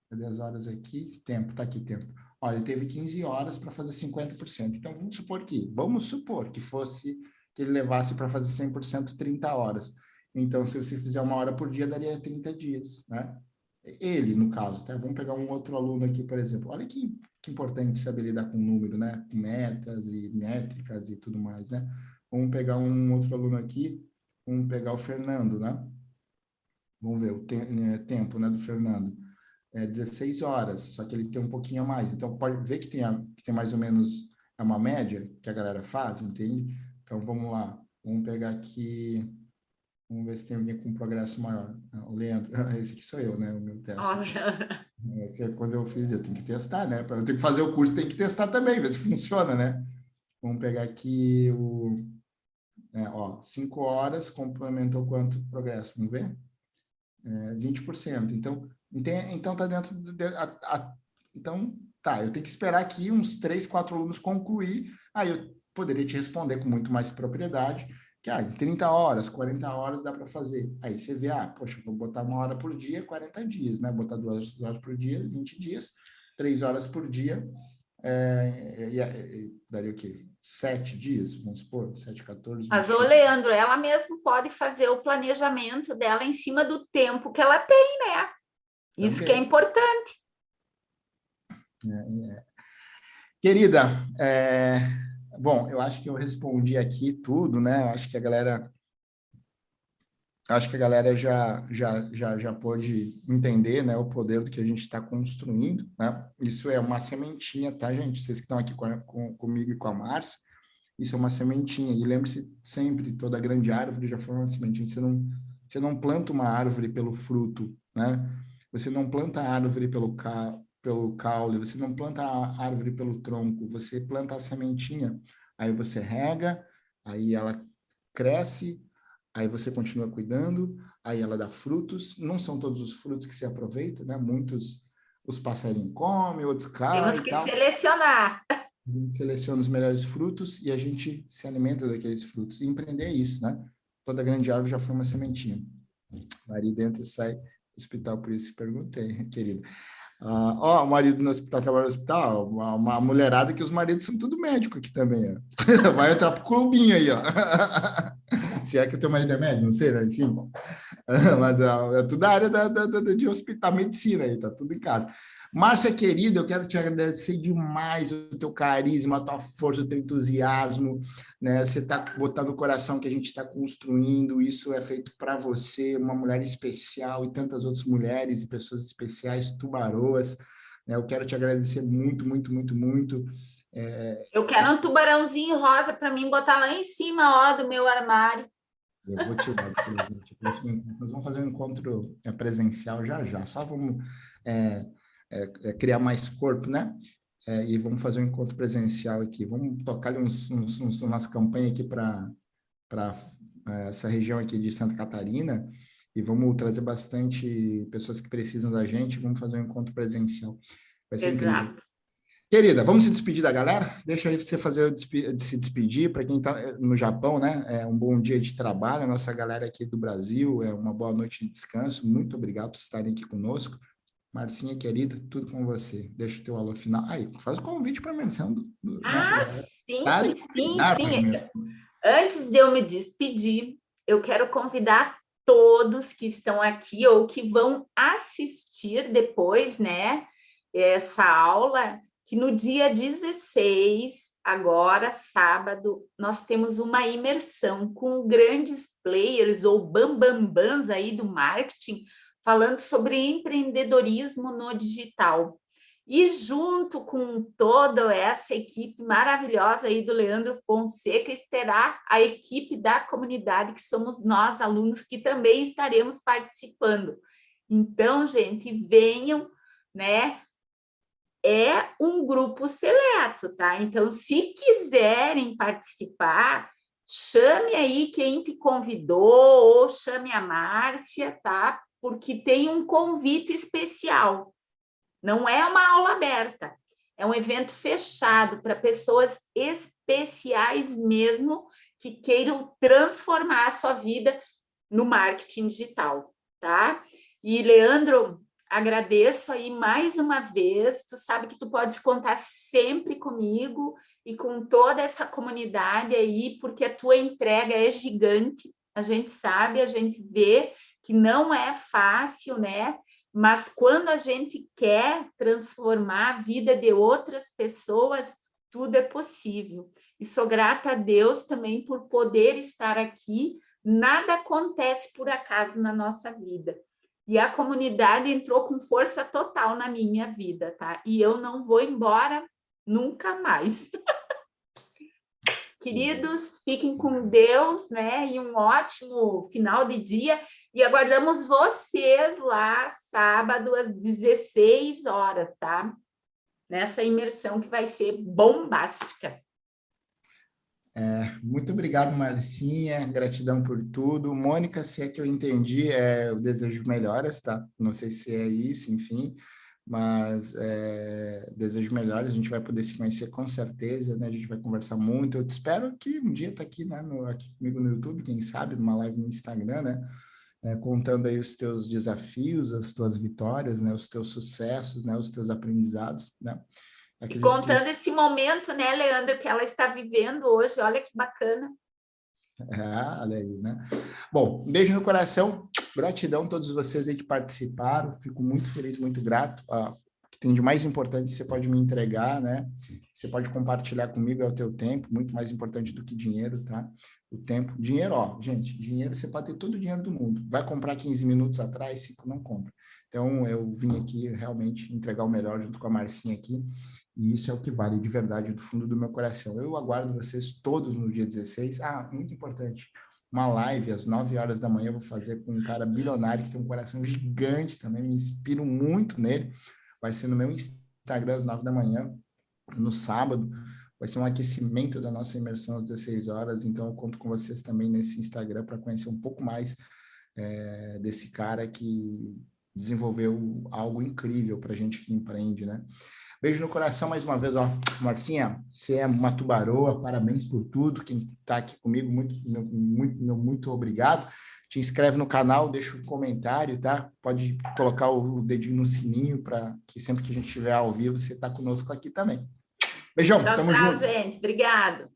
Cadê as horas aqui? Tempo, tá aqui, tempo. Olha, ele teve 15 horas para fazer 50%. Então, vamos supor que, vamos supor que fosse, que ele levasse para fazer 100% 30 horas. Então, se você fizer uma hora por dia, daria 30 dias, né? Ele, no caso, tá? Vamos pegar um outro aluno aqui, por exemplo. Olha que, que importante saber lidar com número, né? Com metas e métricas e tudo mais, né? Vamos pegar um outro aluno aqui, vamos pegar o Fernando, né? Vamos ver o te né, tempo, né, do Fernando é 16 horas, só que ele tem um pouquinho a mais. Então, pode ver que tem, a, que tem mais ou menos é uma média que a galera faz, entende? Então, vamos lá. Vamos pegar aqui... Vamos ver se tem alguém com progresso maior. Ah, o Leandro, *laughs* esse aqui sou eu, né? O meu teste. Olha. É, quando eu fiz, eu tenho que testar, né? Para eu ter que fazer o curso, tem que testar também, ver se funciona, né? Vamos pegar aqui o... É, ó, 5 horas, complementou quanto progresso? Vamos ver? É, 20%. Então, então, tá dentro... De, a, a, então, tá, eu tenho que esperar aqui uns três, quatro alunos concluir, aí eu poderia te responder com muito mais propriedade, que ah, em 30 horas, 40 horas dá para fazer. Aí você vê, ah, poxa, vou botar uma hora por dia, 40 dias, né? Botar duas, duas horas por dia, 20 dias, três horas por dia, é, daria o quê? Sete dias, vamos supor, sete, 14. Mas, ô Leandro, ela mesmo pode fazer o planejamento dela em cima do tempo que ela tem, né? Isso que é importante. É, é. Querida, é, bom, eu acho que eu respondi aqui tudo, né? Eu acho que a galera acho que a galera já, já, já, já pôde entender né, o poder do que a gente está construindo. Né? Isso é uma sementinha, tá, gente? Vocês que estão aqui com, com, comigo e com a Márcia, isso é uma sementinha. E lembre-se sempre, toda grande árvore já foi uma sementinha. Você não, você não planta uma árvore pelo fruto, né? Você não planta a árvore pelo, ca, pelo caule, você não planta a árvore pelo tronco, você planta a sementinha. Aí você rega, aí ela cresce, aí você continua cuidando, aí ela dá frutos, não são todos os frutos que se aproveitam, né? Muitos os passarinhos comem, outros caem Temos que selecionar. A gente seleciona os melhores frutos e a gente se alimenta daqueles frutos. E empreender é isso, né? Toda grande árvore já foi uma sementinha. Maria dentro e sai hospital, por isso que perguntei, *laughs* querida. Ah, ó, o marido no hospital trabalha no hospital, uma, uma, mulherada que os maridos são tudo médico aqui também, ó. *laughs* Vai entrar pro clubinho aí, ó. *laughs* Se é que o teu marido é médico, não sei, né? Enfim. *laughs* Mas é, é tudo a área da, da, da, de hospital, medicina aí, tá tudo em casa. Márcia, querida, eu quero te agradecer demais o teu carisma, a tua força, o teu entusiasmo, né? Você está botando o coração que a gente está construindo, isso é feito para você, uma mulher especial e tantas outras mulheres e pessoas especiais, tubaroas, né? Eu quero te agradecer muito, muito, muito, muito. É... Eu quero um tubarãozinho rosa para mim botar lá em cima, ó, do meu armário. Eu vou tirar de presente. Nós vamos fazer um encontro é, presencial já já. Só vamos é, é, é, criar mais corpo, né? É, e vamos fazer um encontro presencial aqui. Vamos tocar uns, uns, uns umas campanhas aqui para é, essa região aqui de Santa Catarina e vamos trazer bastante pessoas que precisam da gente. Vamos fazer um encontro presencial. Vai ser Exato. incrível. Querida, vamos se despedir da galera? Deixa aí você fazer se despedir para quem está eh, no Japão, né? É um bom dia de trabalho, a nossa galera aqui do Brasil, é uma boa noite de descanso. Muito obrigado por estarem aqui conosco. Marcinha, querida, tudo com você. Deixa o teu alô final. Aí, faz o convite para a menção do... do ah, né? sim, sim, sim. Antes de eu me despedir, eu quero convidar todos que estão aqui ou que vão assistir depois, né, essa aula, que no dia 16, agora, sábado, nós temos uma imersão com grandes players ou bambambans aí do marketing, falando sobre empreendedorismo no digital. E junto com toda essa equipe maravilhosa aí do Leandro Fonseca, estará a equipe da comunidade, que somos nós, alunos, que também estaremos participando. Então, gente, venham, né? É um grupo seleto, tá? Então, se quiserem participar, chame aí quem te convidou, ou chame a Márcia, tá? porque tem um convite especial. Não é uma aula aberta, é um evento fechado para pessoas especiais mesmo que queiram transformar a sua vida no marketing digital, tá? E, Leandro, agradeço aí mais uma vez, tu sabe que tu podes contar sempre comigo e com toda essa comunidade aí, porque a tua entrega é gigante, a gente sabe, a gente vê, que não é fácil, né? Mas quando a gente quer transformar a vida de outras pessoas, tudo é possível. E sou grata a Deus também por poder estar aqui. Nada acontece por acaso na nossa vida. E a comunidade entrou com força total na minha vida, tá? E eu não vou embora nunca mais. *laughs* Queridos, fiquem com Deus, né? E um ótimo final de dia. E aguardamos vocês lá sábado às 16 horas, tá? Nessa imersão que vai ser bombástica. É, muito obrigado, Marcinha, gratidão por tudo. Mônica, se é que eu entendi, é, eu desejo melhoras, tá? Não sei se é isso, enfim, mas é, desejo melhoras, a gente vai poder se conhecer com certeza, né? A gente vai conversar muito. Eu te espero que um dia tá aqui, né, no, aqui comigo no YouTube, quem sabe, numa live no Instagram, né? é, contando aí os teus desafios, as tuas vitórias, né, os teus sucessos, né, os teus aprendizados, né? Contando esse momento, né, Leandro, que ela está vivendo hoje, olha que bacana. É, olha aí, né? Bom, um beijo no coração, gratidão a todos vocês aí que participaram, fico muito feliz, muito grato. Ah, o que tem de mais importante você pode me entregar, né? Você pode compartilhar comigo, é o teu tempo, muito mais importante do que dinheiro, tá? O tempo, dinheiro, ó, gente, dinheiro, você pode ter todo o dinheiro do mundo. Vai comprar 15 minutos atrás, 5 não compra. Então, eu vim aqui realmente entregar o melhor junto com a Marcinha aqui, e isso é o que vale de verdade do fundo do meu coração. Eu aguardo vocês todos no dia 16. Ah, muito importante, uma live às 9 horas da manhã eu vou fazer com um cara bilionário que tem um coração gigante também, me inspiro muito nele. Vai ser no meu Instagram às 9 da manhã, no sábado. Vai ser um aquecimento da nossa imersão às 16 horas, então eu conto com vocês também nesse Instagram para conhecer um pouco mais é, desse cara que desenvolveu algo incrível para a gente que empreende, né? Beijo no coração mais uma vez, ó. Marcinha, você é uma tubaroa, parabéns por tudo. Quem está aqui comigo, muito, muito, muito obrigado. Te inscreve no canal, deixa um comentário, tá? Pode colocar o dedinho no sininho para que sempre que a gente estiver ao vivo, você está conosco aqui também. Beijão, tchau, tamo tchau, junto. gente. Obrigado.